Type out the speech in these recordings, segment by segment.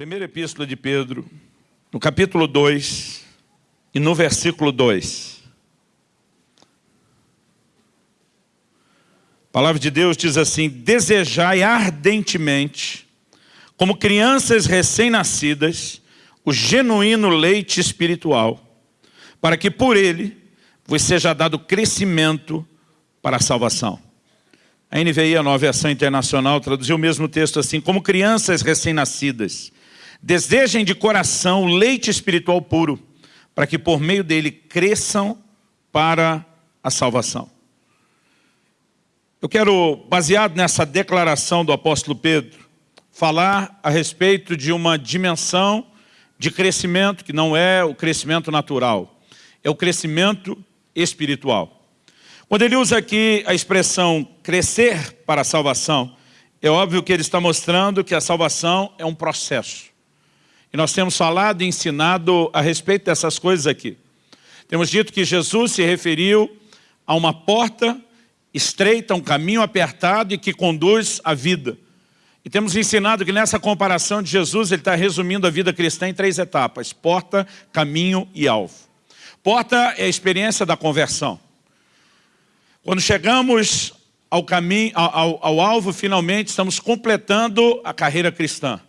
Primeira epístola de Pedro, no capítulo 2 e no versículo 2. A palavra de Deus diz assim, desejai ardentemente, como crianças recém-nascidas, o genuíno leite espiritual, para que por ele vos seja dado crescimento para a salvação. A NVI, a nova versão internacional, traduziu o mesmo texto assim, como crianças recém-nascidas, Desejem de coração leite espiritual puro, para que por meio dele cresçam para a salvação. Eu quero, baseado nessa declaração do apóstolo Pedro, falar a respeito de uma dimensão de crescimento que não é o crescimento natural, é o crescimento espiritual. Quando ele usa aqui a expressão crescer para a salvação, é óbvio que ele está mostrando que a salvação é um processo. E nós temos falado e ensinado a respeito dessas coisas aqui. Temos dito que Jesus se referiu a uma porta estreita, um caminho apertado e que conduz à vida. E temos ensinado que nessa comparação de Jesus, ele está resumindo a vida cristã em três etapas, porta, caminho e alvo. Porta é a experiência da conversão. Quando chegamos ao, caminho, ao, ao alvo, finalmente estamos completando a carreira cristã.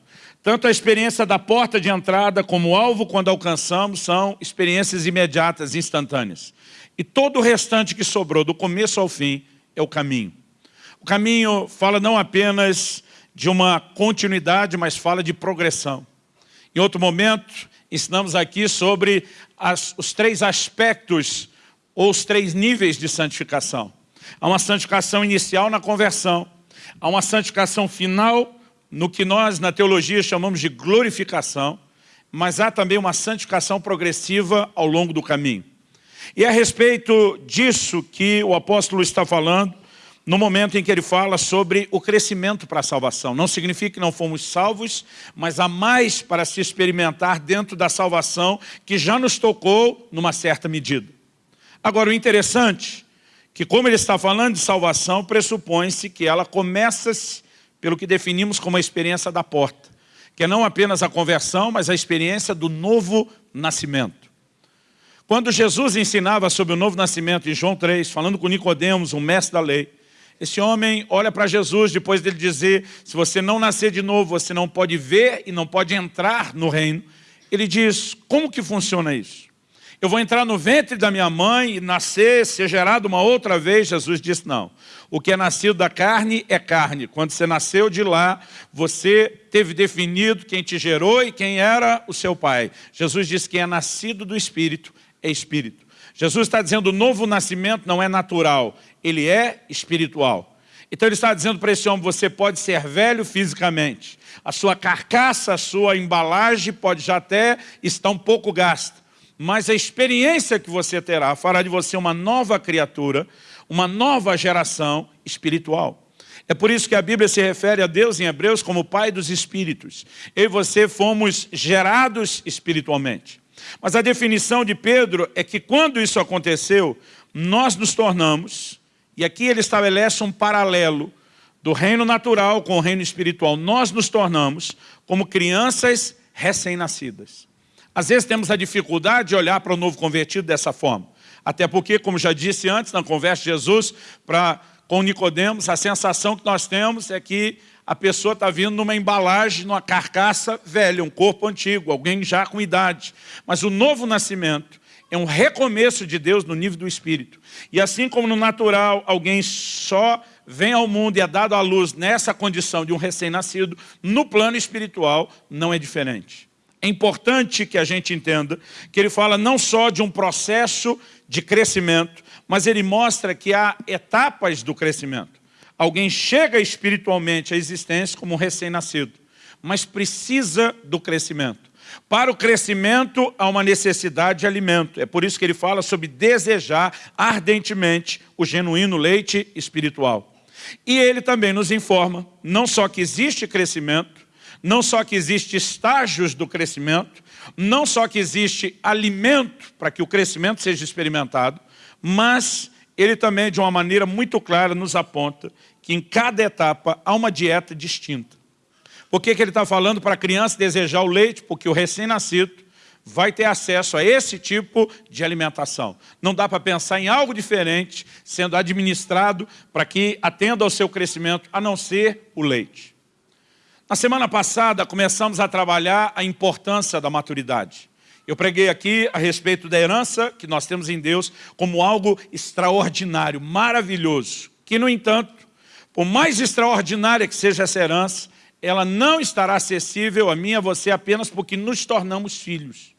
Tanto a experiência da porta de entrada como o alvo quando alcançamos são experiências imediatas, instantâneas. E todo o restante que sobrou, do começo ao fim, é o caminho. O caminho fala não apenas de uma continuidade, mas fala de progressão. Em outro momento, ensinamos aqui sobre as, os três aspectos ou os três níveis de santificação. Há uma santificação inicial na conversão, há uma santificação final no que nós na teologia chamamos de glorificação, mas há também uma santificação progressiva ao longo do caminho. E é a respeito disso que o apóstolo está falando no momento em que ele fala sobre o crescimento para a salvação. Não significa que não fomos salvos, mas há mais para se experimentar dentro da salvação que já nos tocou numa certa medida. Agora, o interessante, que como ele está falando de salvação, pressupõe-se que ela começa-se pelo que definimos como a experiência da porta, que é não apenas a conversão, mas a experiência do novo nascimento. Quando Jesus ensinava sobre o novo nascimento em João 3, falando com Nicodemos, um mestre da lei, esse homem olha para Jesus depois dele dizer, se você não nascer de novo, você não pode ver e não pode entrar no reino. Ele diz, como que funciona isso? Eu vou entrar no ventre da minha mãe e nascer, ser gerado uma outra vez? Jesus disse, não. O que é nascido da carne é carne. Quando você nasceu de lá, você teve definido quem te gerou e quem era o seu pai. Jesus disse que é nascido do Espírito é Espírito. Jesus está dizendo o novo nascimento não é natural, ele é espiritual. Então ele está dizendo para esse homem, você pode ser velho fisicamente, a sua carcaça, a sua embalagem pode já até estar um pouco gasta, mas a experiência que você terá fará de você uma nova criatura, uma nova geração espiritual. É por isso que a Bíblia se refere a Deus em Hebreus como Pai dos Espíritos. Eu e você fomos gerados espiritualmente. Mas a definição de Pedro é que quando isso aconteceu, nós nos tornamos, e aqui ele estabelece um paralelo do reino natural com o reino espiritual, nós nos tornamos como crianças recém-nascidas. Às vezes temos a dificuldade de olhar para o novo convertido dessa forma. Até porque, como já disse antes, na conversa de Jesus para, com Nicodemos, a sensação que nós temos é que a pessoa está vindo numa embalagem, numa carcaça velha, um corpo antigo, alguém já com idade. Mas o novo nascimento é um recomeço de Deus no nível do Espírito. E assim como no natural, alguém só vem ao mundo e é dado à luz nessa condição de um recém-nascido, no plano espiritual não é diferente. É importante que a gente entenda que ele fala não só de um processo de crescimento, mas ele mostra que há etapas do crescimento. Alguém chega espiritualmente à existência como um recém-nascido, mas precisa do crescimento. Para o crescimento, há uma necessidade de alimento. É por isso que ele fala sobre desejar ardentemente o genuíno leite espiritual. E ele também nos informa, não só que existe crescimento, não só que existe estágios do crescimento, não só que existe alimento para que o crescimento seja experimentado, mas ele também, de uma maneira muito clara, nos aponta que em cada etapa há uma dieta distinta. Por que, que ele está falando para a criança desejar o leite? Porque o recém-nascido vai ter acesso a esse tipo de alimentação. Não dá para pensar em algo diferente sendo administrado para que atenda ao seu crescimento, a não ser o leite. Na semana passada, começamos a trabalhar a importância da maturidade. Eu preguei aqui a respeito da herança que nós temos em Deus como algo extraordinário, maravilhoso, que, no entanto, por mais extraordinária que seja essa herança, ela não estará acessível a mim e a você apenas porque nos tornamos filhos.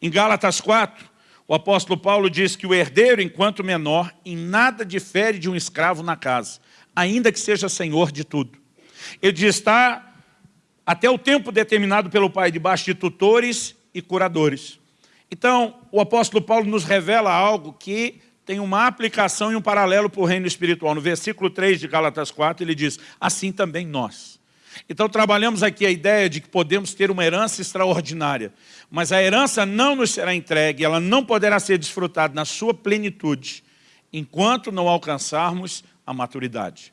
Em Gálatas 4, o apóstolo Paulo diz que o herdeiro, enquanto menor, em nada difere de um escravo na casa, ainda que seja senhor de tudo. Ele diz, está até o tempo determinado pelo pai debaixo de tutores e curadores. Então, o apóstolo Paulo nos revela algo que tem uma aplicação e um paralelo para o reino espiritual. No versículo 3 de Gálatas 4, ele diz, assim também nós. Então trabalhamos aqui a ideia de que podemos ter uma herança extraordinária, mas a herança não nos será entregue, ela não poderá ser desfrutada na sua plenitude, enquanto não alcançarmos a maturidade.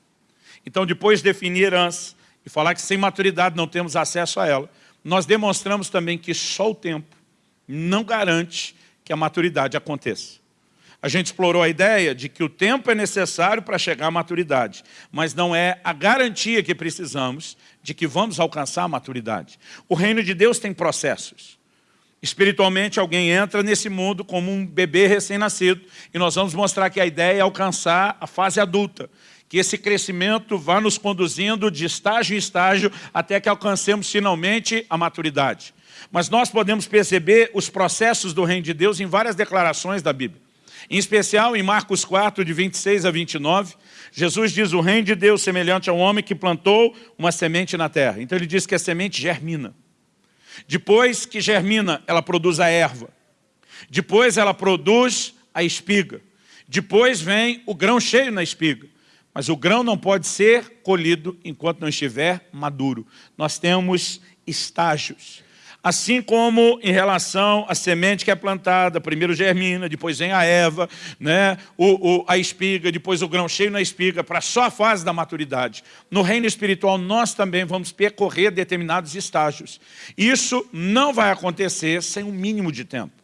Então depois de definir herança e falar que sem maturidade não temos acesso a ela, nós demonstramos também que só o tempo não garante que a maturidade aconteça. A gente explorou a ideia de que o tempo é necessário para chegar à maturidade, mas não é a garantia que precisamos de que vamos alcançar a maturidade. O reino de Deus tem processos. Espiritualmente, alguém entra nesse mundo como um bebê recém-nascido e nós vamos mostrar que a ideia é alcançar a fase adulta, que esse crescimento vá nos conduzindo de estágio em estágio até que alcancemos finalmente a maturidade. Mas nós podemos perceber os processos do reino de Deus em várias declarações da Bíblia. Em especial, em Marcos 4, de 26 a 29, Jesus diz o reino de Deus semelhante a um homem que plantou uma semente na terra. Então ele diz que a semente germina. Depois que germina, ela produz a erva. Depois ela produz a espiga. Depois vem o grão cheio na espiga. Mas o grão não pode ser colhido enquanto não estiver maduro. Nós temos estágios. Assim como em relação à semente que é plantada, primeiro germina, depois vem a erva, né? o, o, a espiga, depois o grão cheio na espiga, para só a fase da maturidade. No reino espiritual, nós também vamos percorrer determinados estágios. Isso não vai acontecer sem um mínimo de tempo.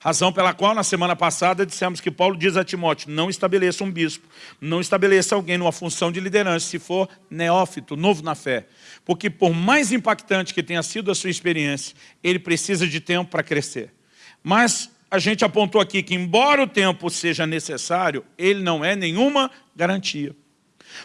Razão pela qual, na semana passada, dissemos que Paulo diz a Timóteo, não estabeleça um bispo, não estabeleça alguém numa função de liderança, se for neófito, novo na fé. Porque por mais impactante que tenha sido a sua experiência, ele precisa de tempo para crescer. Mas a gente apontou aqui que, embora o tempo seja necessário, ele não é nenhuma garantia.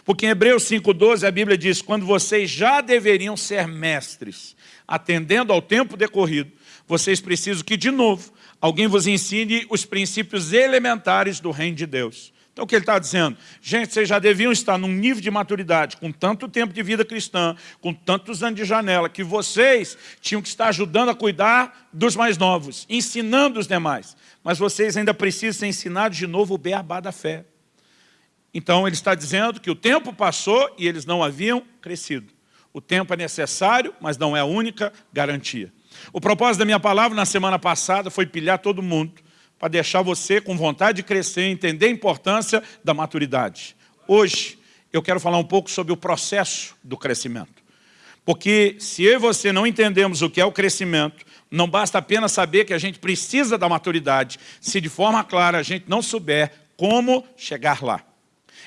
Porque em Hebreus 5,12 a Bíblia diz, quando vocês já deveriam ser mestres, atendendo ao tempo decorrido, vocês precisam que, de novo, alguém vos ensine os princípios elementares do reino de Deus. Então o que ele está dizendo? Gente, vocês já deviam estar num nível de maturidade, com tanto tempo de vida cristã, com tantos anos de janela, que vocês tinham que estar ajudando a cuidar dos mais novos, ensinando os demais. Mas vocês ainda precisam ser ensinados de novo o beabá da fé. Então ele está dizendo que o tempo passou e eles não haviam crescido. O tempo é necessário, mas não é a única garantia. O propósito da minha palavra na semana passada foi pilhar todo mundo para deixar você com vontade de crescer, entender a importância da maturidade. Hoje, eu quero falar um pouco sobre o processo do crescimento. Porque se eu e você não entendemos o que é o crescimento, não basta apenas saber que a gente precisa da maturidade, se de forma clara a gente não souber como chegar lá.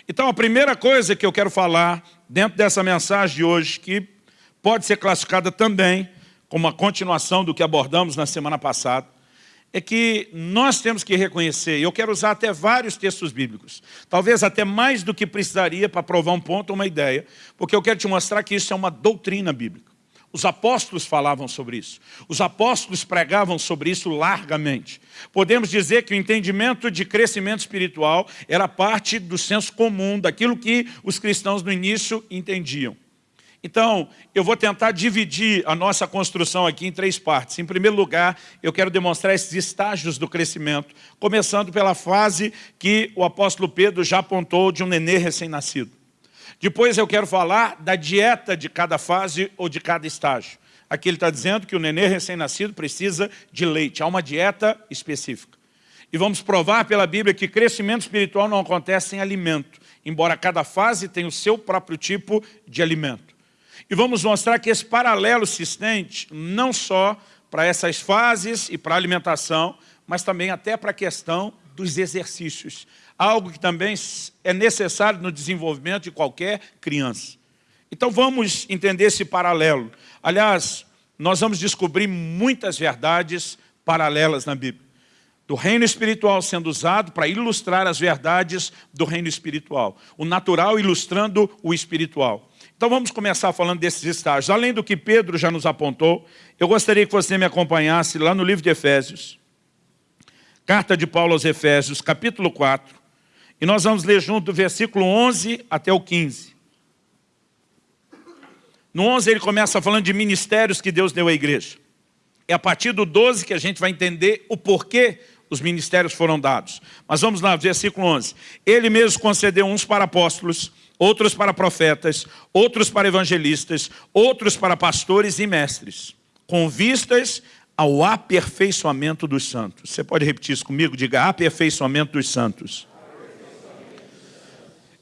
Então a primeira coisa que eu quero falar dentro dessa mensagem de hoje, que pode ser classificada também como a continuação do que abordamos na semana passada, é que nós temos que reconhecer, e eu quero usar até vários textos bíblicos, talvez até mais do que precisaria para provar um ponto ou uma ideia, porque eu quero te mostrar que isso é uma doutrina bíblica. Os apóstolos falavam sobre isso. Os apóstolos pregavam sobre isso largamente. Podemos dizer que o entendimento de crescimento espiritual era parte do senso comum, daquilo que os cristãos no início entendiam. Então, eu vou tentar dividir a nossa construção aqui em três partes. Em primeiro lugar, eu quero demonstrar esses estágios do crescimento, começando pela fase que o apóstolo Pedro já apontou de um nenê recém-nascido. Depois eu quero falar da dieta de cada fase ou de cada estágio. Aqui ele está dizendo que o nenê recém-nascido precisa de leite, há uma dieta específica. E vamos provar pela Bíblia que crescimento espiritual não acontece sem alimento, embora cada fase tenha o seu próprio tipo de alimento. E vamos mostrar que esse paralelo se estende não só para essas fases e para a alimentação, mas também até para a questão dos exercícios. Algo que também é necessário no desenvolvimento de qualquer criança. Então vamos entender esse paralelo. Aliás, nós vamos descobrir muitas verdades paralelas na Bíblia. Do reino espiritual sendo usado para ilustrar as verdades do reino espiritual. O natural ilustrando o espiritual. Então vamos começar falando desses estágios. Além do que Pedro já nos apontou, eu gostaria que você me acompanhasse lá no livro de Efésios. Carta de Paulo aos Efésios, capítulo 4. E nós vamos ler junto do versículo 11 até o 15. No 11 ele começa falando de ministérios que Deus deu à igreja. É a partir do 12 que a gente vai entender o porquê os ministérios foram dados. Mas vamos lá, versículo 11. Ele mesmo concedeu uns para apóstolos, outros para profetas, outros para evangelistas, outros para pastores e mestres, com vistas ao aperfeiçoamento dos santos. Você pode repetir isso comigo? Diga aperfeiçoamento dos santos.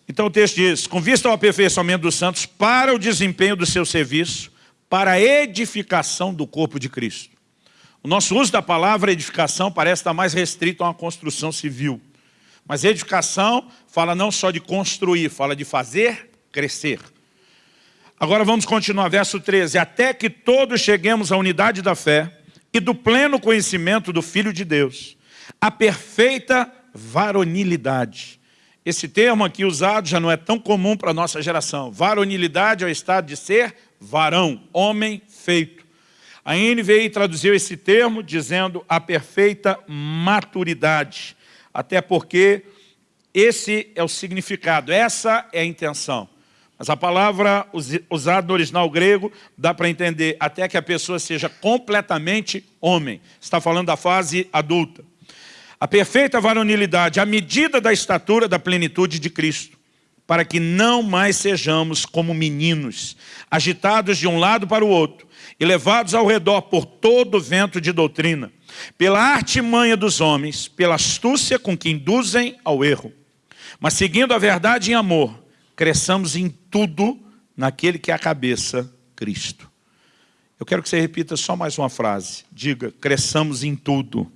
Então o texto diz, com vista ao aperfeiçoamento dos santos, para o desempenho do seu serviço, para a edificação do corpo de Cristo. O nosso uso da palavra edificação parece estar mais restrito a uma construção civil. Mas edificação fala não só de construir, fala de fazer crescer. Agora vamos continuar, verso 13. Até que todos cheguemos à unidade da fé e do pleno conhecimento do Filho de Deus, a perfeita varonilidade esse termo aqui usado já não é tão comum para a nossa geração. Varonilidade é o estado de ser varão, homem feito. A NVI traduziu esse termo dizendo a perfeita maturidade. Até porque esse é o significado, essa é a intenção. Mas a palavra usada no original grego dá para entender até que a pessoa seja completamente homem. Está falando da fase adulta. A perfeita varonilidade, a medida da estatura da plenitude de Cristo, para que não mais sejamos como meninos, agitados de um lado para o outro, e levados ao redor por todo o vento de doutrina, pela artimanha dos homens, pela astúcia com que induzem ao erro. Mas seguindo a verdade em amor, cresçamos em tudo naquele que é a cabeça, Cristo. Eu quero que você repita só mais uma frase. Diga, cresçamos em tudo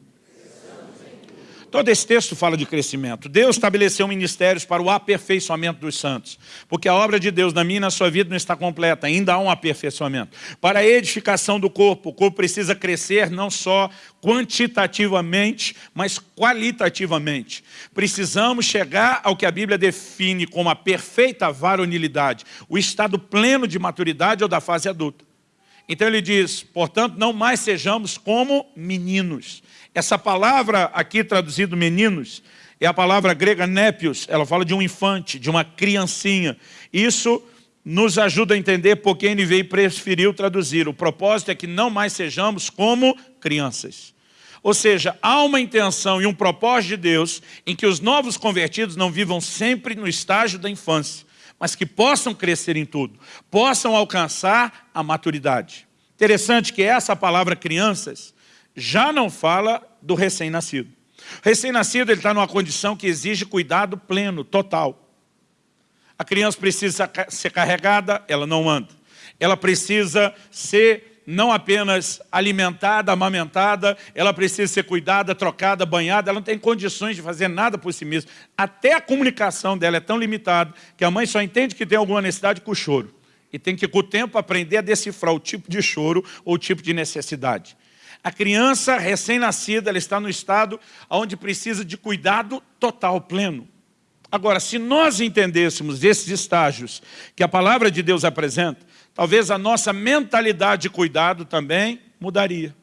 Todo esse texto fala de crescimento. Deus estabeleceu ministérios para o aperfeiçoamento dos santos. Porque a obra de Deus na minha e na sua vida não está completa, ainda há um aperfeiçoamento. Para a edificação do corpo, o corpo precisa crescer não só quantitativamente, mas qualitativamente. Precisamos chegar ao que a Bíblia define como a perfeita varonilidade, o estado pleno de maturidade ou da fase adulta. Então ele diz, portanto, não mais sejamos como meninos. Essa palavra aqui traduzido meninos, é a palavra grega népios, ela fala de um infante, de uma criancinha. Isso nos ajuda a entender porque a NVI preferiu traduzir. O propósito é que não mais sejamos como crianças. Ou seja, há uma intenção e um propósito de Deus em que os novos convertidos não vivam sempre no estágio da infância, mas que possam crescer em tudo, possam alcançar a maturidade. Interessante que essa palavra crianças já não fala do recém-nascido. Recém-nascido está numa condição que exige cuidado pleno, total. A criança precisa ser carregada, ela não anda. Ela precisa ser não apenas alimentada, amamentada, ela precisa ser cuidada, trocada, banhada, ela não tem condições de fazer nada por si mesma. Até a comunicação dela é tão limitada que a mãe só entende que tem alguma necessidade com o choro. E tem que, com o tempo, aprender a decifrar o tipo de choro ou o tipo de necessidade. A criança recém-nascida, está no estado onde precisa de cuidado total, pleno. Agora, se nós entendêssemos esses estágios que a palavra de Deus apresenta, talvez a nossa mentalidade de cuidado também mudaria.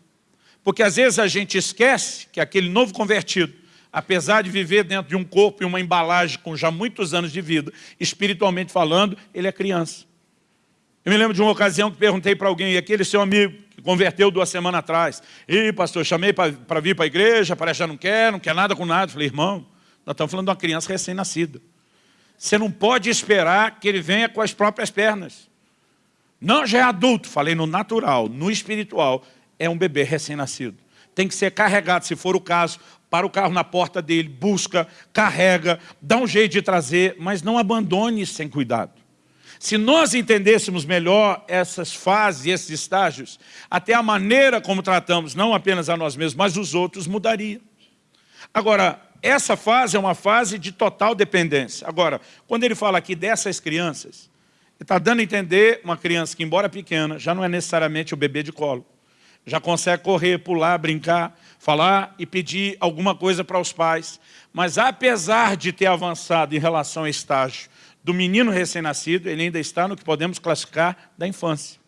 Porque às vezes a gente esquece que aquele novo convertido, apesar de viver dentro de um corpo e uma embalagem com já muitos anos de vida, espiritualmente falando, ele é criança. Eu me lembro de uma ocasião que perguntei para alguém, e aquele seu amigo, converteu duas semanas atrás. E pastor, chamei para vir para a igreja, parece que já não quer, não quer nada com nada. falei, irmão, nós estamos falando de uma criança recém-nascida. Você não pode esperar que ele venha com as próprias pernas. Não, já é adulto. Falei no natural, no espiritual, é um bebê recém-nascido. Tem que ser carregado, se for o caso, para o carro na porta dele, busca, carrega, dá um jeito de trazer, mas não abandone sem cuidado. Se nós entendêssemos melhor essas fases, esses estágios, até a maneira como tratamos, não apenas a nós mesmos, mas os outros, mudaria. Agora, essa fase é uma fase de total dependência. Agora, quando ele fala aqui dessas crianças, ele está dando a entender uma criança que, embora pequena, já não é necessariamente o bebê de colo. Já consegue correr, pular, brincar, falar e pedir alguma coisa para os pais. Mas apesar de ter avançado em relação ao estágio do menino recém-nascido, ele ainda está no que podemos classificar da infância.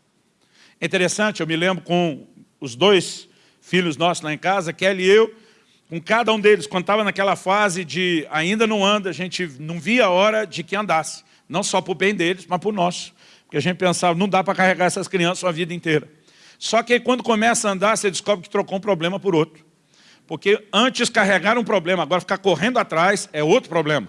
É interessante, eu me lembro com os dois filhos nossos lá em casa, Kelly e eu, com cada um deles, quando estava naquela fase de ainda não anda, a gente não via a hora de que andasse. Não só para o bem deles, mas para o nosso. Porque a gente pensava, não dá para carregar essas crianças a vida inteira. Só que aí, quando começa a andar, você descobre que trocou um problema por outro. Porque antes carregar um problema, agora ficar correndo atrás é outro problema.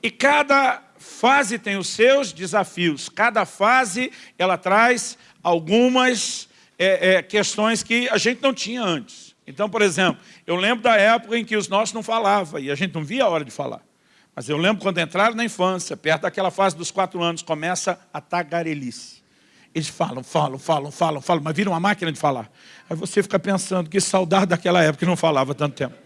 E cada fase tem os seus desafios. Cada fase ela traz algumas é, é, questões que a gente não tinha antes. Então, por exemplo, eu lembro da época em que os nossos não falavam e a gente não via a hora de falar. Mas eu lembro quando entraram na infância, perto daquela fase dos quatro anos, começa a tagarelice. Eles falam, falam, falam, falam, falam, mas viram uma máquina de falar. Aí você fica pensando, que saudade daquela época que não falava tanto tempo.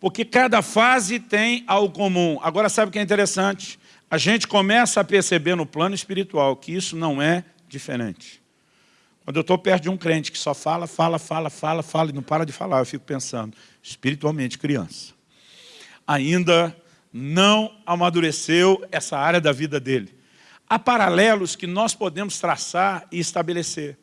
Porque cada fase tem algo comum. Agora, sabe o que é interessante? A gente começa a perceber no plano espiritual que isso não é diferente. Quando eu estou perto de um crente que só fala, fala, fala, fala, fala e não para de falar, eu fico pensando, espiritualmente criança. Ainda não amadureceu essa área da vida dele. Há paralelos que nós podemos traçar e estabelecer.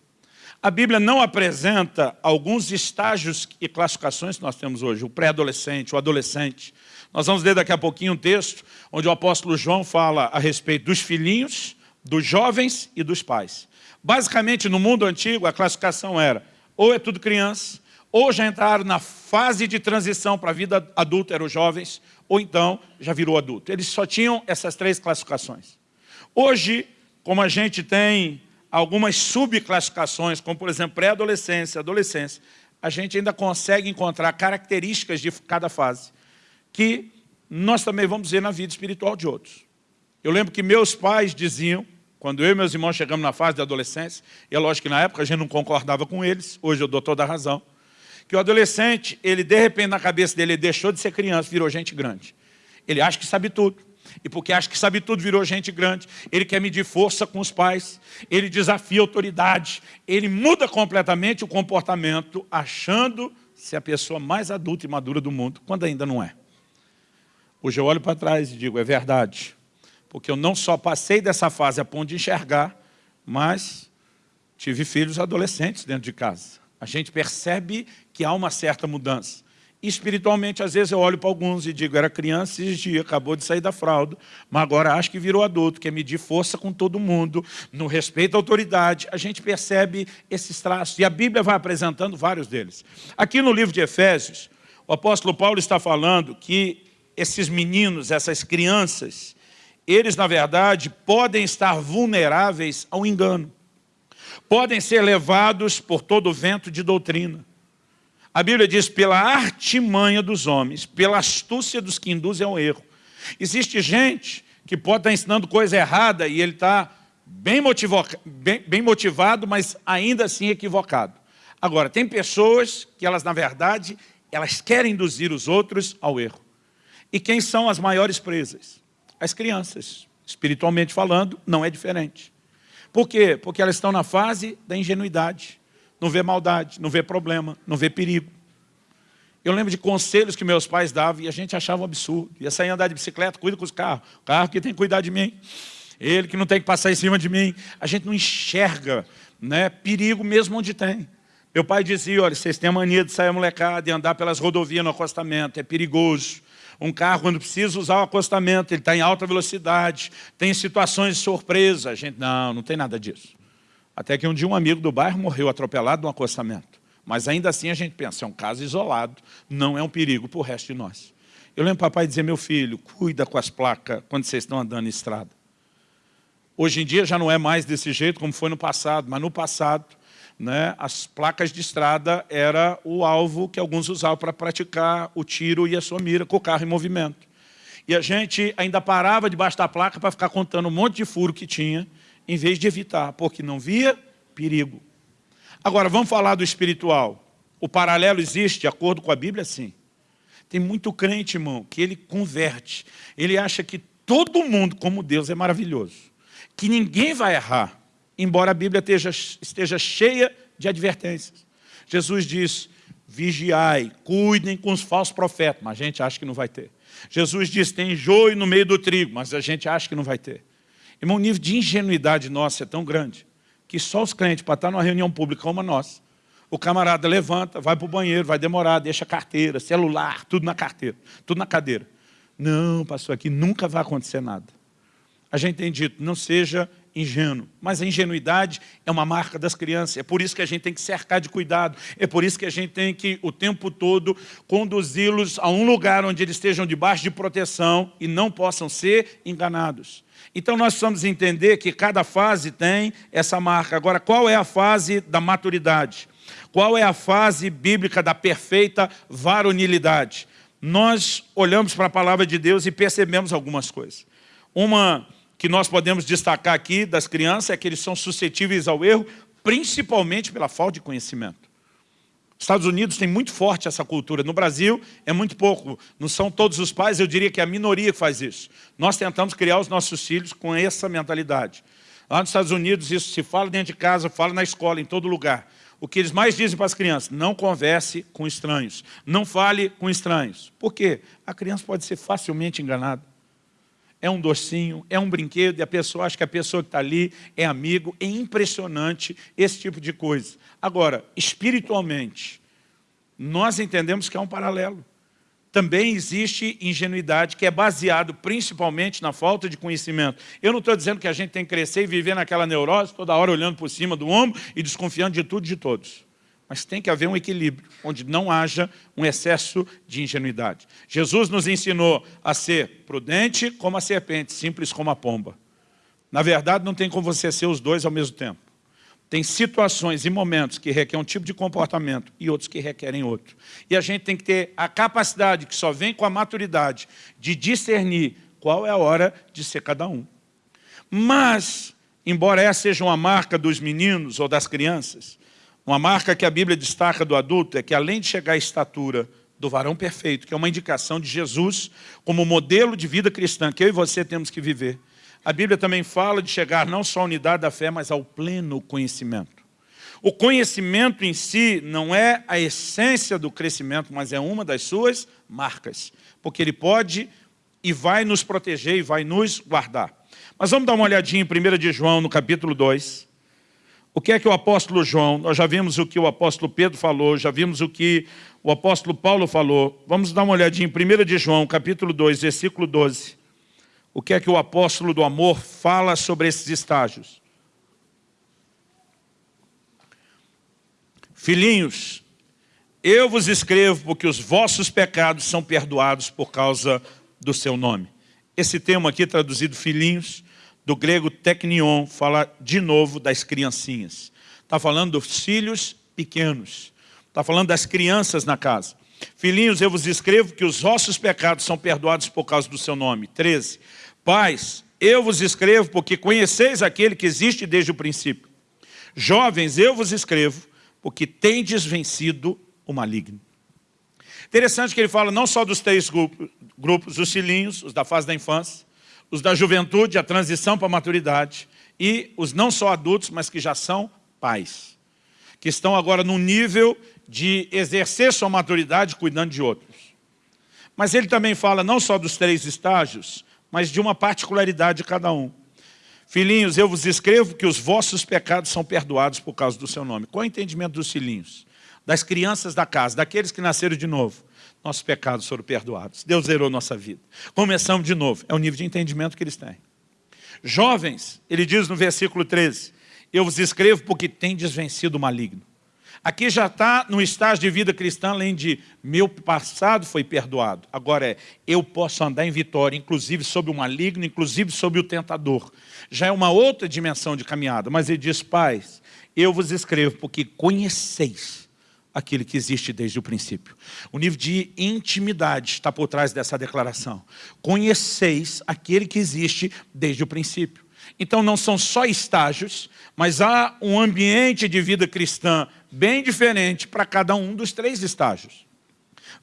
A Bíblia não apresenta alguns estágios e classificações que nós temos hoje, o pré-adolescente, o adolescente. Nós vamos ler daqui a pouquinho um texto onde o apóstolo João fala a respeito dos filhinhos, dos jovens e dos pais. Basicamente, no mundo antigo, a classificação era ou é tudo criança, ou já entraram na fase de transição para a vida adulta, eram jovens, ou então já virou adulto. Eles só tinham essas três classificações. Hoje, como a gente tem algumas subclassificações, como por exemplo pré-adolescência, adolescência, a gente ainda consegue encontrar características de cada fase, que nós também vamos ver na vida espiritual de outros. Eu lembro que meus pais diziam, quando eu e meus irmãos chegamos na fase da adolescência, e é lógico que na época a gente não concordava com eles, hoje eu dou toda a razão, que o adolescente, ele de repente na cabeça dele, ele deixou de ser criança, virou gente grande. Ele acha que sabe tudo e porque acha que sabe tudo, virou gente grande. Ele quer medir força com os pais, ele desafia a autoridade, ele muda completamente o comportamento, achando ser a pessoa mais adulta e madura do mundo, quando ainda não é. Hoje eu olho para trás e digo, é verdade, porque eu não só passei dessa fase a ponto de enxergar, mas tive filhos adolescentes dentro de casa. A gente percebe que há uma certa mudança espiritualmente, às vezes eu olho para alguns e digo, era criança esses dias, acabou de sair da fralda, mas agora acho que virou adulto, quer medir força com todo mundo, no respeito à autoridade. A gente percebe esses traços, e a Bíblia vai apresentando vários deles. Aqui no livro de Efésios, o apóstolo Paulo está falando que esses meninos, essas crianças, eles, na verdade, podem estar vulneráveis ao engano. Podem ser levados por todo o vento de doutrina a Bíblia diz, pela artimanha dos homens, pela astúcia dos que induzem ao erro. Existe gente que pode estar ensinando coisa errada e ele está bem, bem, bem motivado, mas ainda assim equivocado. Agora, tem pessoas que elas, na verdade, elas querem induzir os outros ao erro. E quem são as maiores presas? As crianças. Espiritualmente falando, não é diferente. Por quê? Porque elas estão na fase da ingenuidade não vê maldade, não vê problema, não vê perigo. Eu lembro de conselhos que meus pais davam e a gente achava um absurdo. Ia sair andar de bicicleta, cuida com os carros. O carro que tem que cuidar de mim. Ele que não tem que passar em cima de mim. A gente não enxerga né, perigo mesmo onde tem. Meu pai dizia, olha, vocês têm a mania de sair molecada e andar pelas rodovias no acostamento, é perigoso. Um carro, quando precisa usar o acostamento, ele está em alta velocidade, tem situações de surpresa. A gente, não, não tem nada disso. Até que um dia um amigo do bairro morreu atropelado num acostamento. Mas ainda assim a gente pensa, é um caso isolado, não é um perigo para o resto de nós. Eu lembro papai dizer, meu filho, cuida com as placas quando vocês estão andando em estrada. Hoje em dia já não é mais desse jeito como foi no passado, mas no passado né, as placas de estrada era o alvo que alguns usavam para praticar o tiro e a sua mira com o carro em movimento. E a gente ainda parava debaixo da placa para ficar contando um monte de furo que tinha, em vez de evitar, porque não via perigo. Agora, vamos falar do espiritual. O paralelo existe, de acordo com a Bíblia, sim. Tem muito crente, irmão, que ele converte. Ele acha que todo mundo, como Deus, é maravilhoso. Que ninguém vai errar, embora a Bíblia esteja, esteja cheia de advertências. Jesus diz, vigiai, cuidem com os falsos profetas, mas a gente acha que não vai ter. Jesus diz, tem joio no meio do trigo, mas a gente acha que não vai ter. Irmão, o nível de ingenuidade nossa é tão grande que só os crentes, para estar numa reunião pública como a nossa, o camarada levanta, vai para o banheiro, vai demorar, deixa carteira, celular, tudo na carteira, tudo na cadeira. Não, pastor, aqui nunca vai acontecer nada. A gente tem dito, não seja ingênuo. Mas a ingenuidade é uma marca das crianças. É por isso que a gente tem que cercar de cuidado. É por isso que a gente tem que, o tempo todo, conduzi-los a um lugar onde eles estejam debaixo de proteção e não possam ser enganados. Então nós precisamos entender que cada fase tem essa marca. Agora, qual é a fase da maturidade? Qual é a fase bíblica da perfeita varonilidade? Nós olhamos para a palavra de Deus e percebemos algumas coisas. Uma que nós podemos destacar aqui das crianças é que eles são suscetíveis ao erro, principalmente pela falta de conhecimento. Estados Unidos tem muito forte essa cultura. No Brasil é muito pouco. Não são todos os pais, eu diria que é a minoria que faz isso. Nós tentamos criar os nossos filhos com essa mentalidade. Lá nos Estados Unidos isso se fala dentro de casa, fala na escola, em todo lugar. O que eles mais dizem para as crianças, não converse com estranhos, não fale com estranhos. Por quê? A criança pode ser facilmente enganada é um docinho, é um brinquedo, e a pessoa acha que a pessoa que está ali é amigo. É impressionante esse tipo de coisa. Agora, espiritualmente, nós entendemos que é um paralelo. Também existe ingenuidade que é baseado principalmente na falta de conhecimento. Eu não estou dizendo que a gente tem que crescer e viver naquela neurose, toda hora olhando por cima do ombro e desconfiando de tudo e de todos. Mas tem que haver um equilíbrio, onde não haja um excesso de ingenuidade. Jesus nos ensinou a ser prudente como a serpente, simples como a pomba. Na verdade, não tem como você ser os dois ao mesmo tempo. Tem situações e momentos que requerem um tipo de comportamento e outros que requerem outro. E a gente tem que ter a capacidade, que só vem com a maturidade, de discernir qual é a hora de ser cada um. Mas, embora essa seja uma marca dos meninos ou das crianças, uma marca que a Bíblia destaca do adulto é que além de chegar à estatura do varão perfeito, que é uma indicação de Jesus como modelo de vida cristã, que eu e você temos que viver, a Bíblia também fala de chegar não só à unidade da fé, mas ao pleno conhecimento. O conhecimento em si não é a essência do crescimento, mas é uma das suas marcas, porque ele pode e vai nos proteger e vai nos guardar. Mas vamos dar uma olhadinha em 1 de João, no capítulo 2, o que é que o apóstolo João, nós já vimos o que o apóstolo Pedro falou, já vimos o que o apóstolo Paulo falou. Vamos dar uma olhadinha em 1 de João, capítulo 2, versículo 12. O que é que o apóstolo do amor fala sobre esses estágios? Filhinhos, eu vos escrevo porque os vossos pecados são perdoados por causa do seu nome. Esse termo aqui traduzido filhinhos, do grego teknion, fala de novo das criancinhas. Está falando dos filhos pequenos. Está falando das crianças na casa. Filhinhos, eu vos escrevo que os vossos pecados são perdoados por causa do seu nome. 13. Pais, eu vos escrevo porque conheceis aquele que existe desde o princípio. Jovens, eu vos escrevo porque tendes vencido o maligno. Interessante que ele fala não só dos três grupos, os filhinhos, os da fase da infância, os da juventude, a transição para a maturidade, e os não só adultos, mas que já são pais, que estão agora num nível de exercer sua maturidade cuidando de outros. Mas ele também fala não só dos três estágios, mas de uma particularidade de cada um. Filhinhos, eu vos escrevo que os vossos pecados são perdoados por causa do seu nome. Qual é o entendimento dos filhinhos? Das crianças da casa, daqueles que nasceram de novo nossos pecados foram perdoados. Deus zerou nossa vida. Começamos de novo. É o nível de entendimento que eles têm. Jovens, ele diz no versículo 13, eu vos escrevo porque tendes vencido o maligno. Aqui já está no estágio de vida cristã, além de meu passado foi perdoado. Agora é, eu posso andar em vitória, inclusive sobre o maligno, inclusive sobre o tentador. Já é uma outra dimensão de caminhada. Mas ele diz, pais, eu vos escrevo porque conheceis aquele que existe desde o princípio. O nível de intimidade está por trás dessa declaração. Conheceis aquele que existe desde o princípio. Então não são só estágios, mas há um ambiente de vida cristã bem diferente para cada um dos três estágios.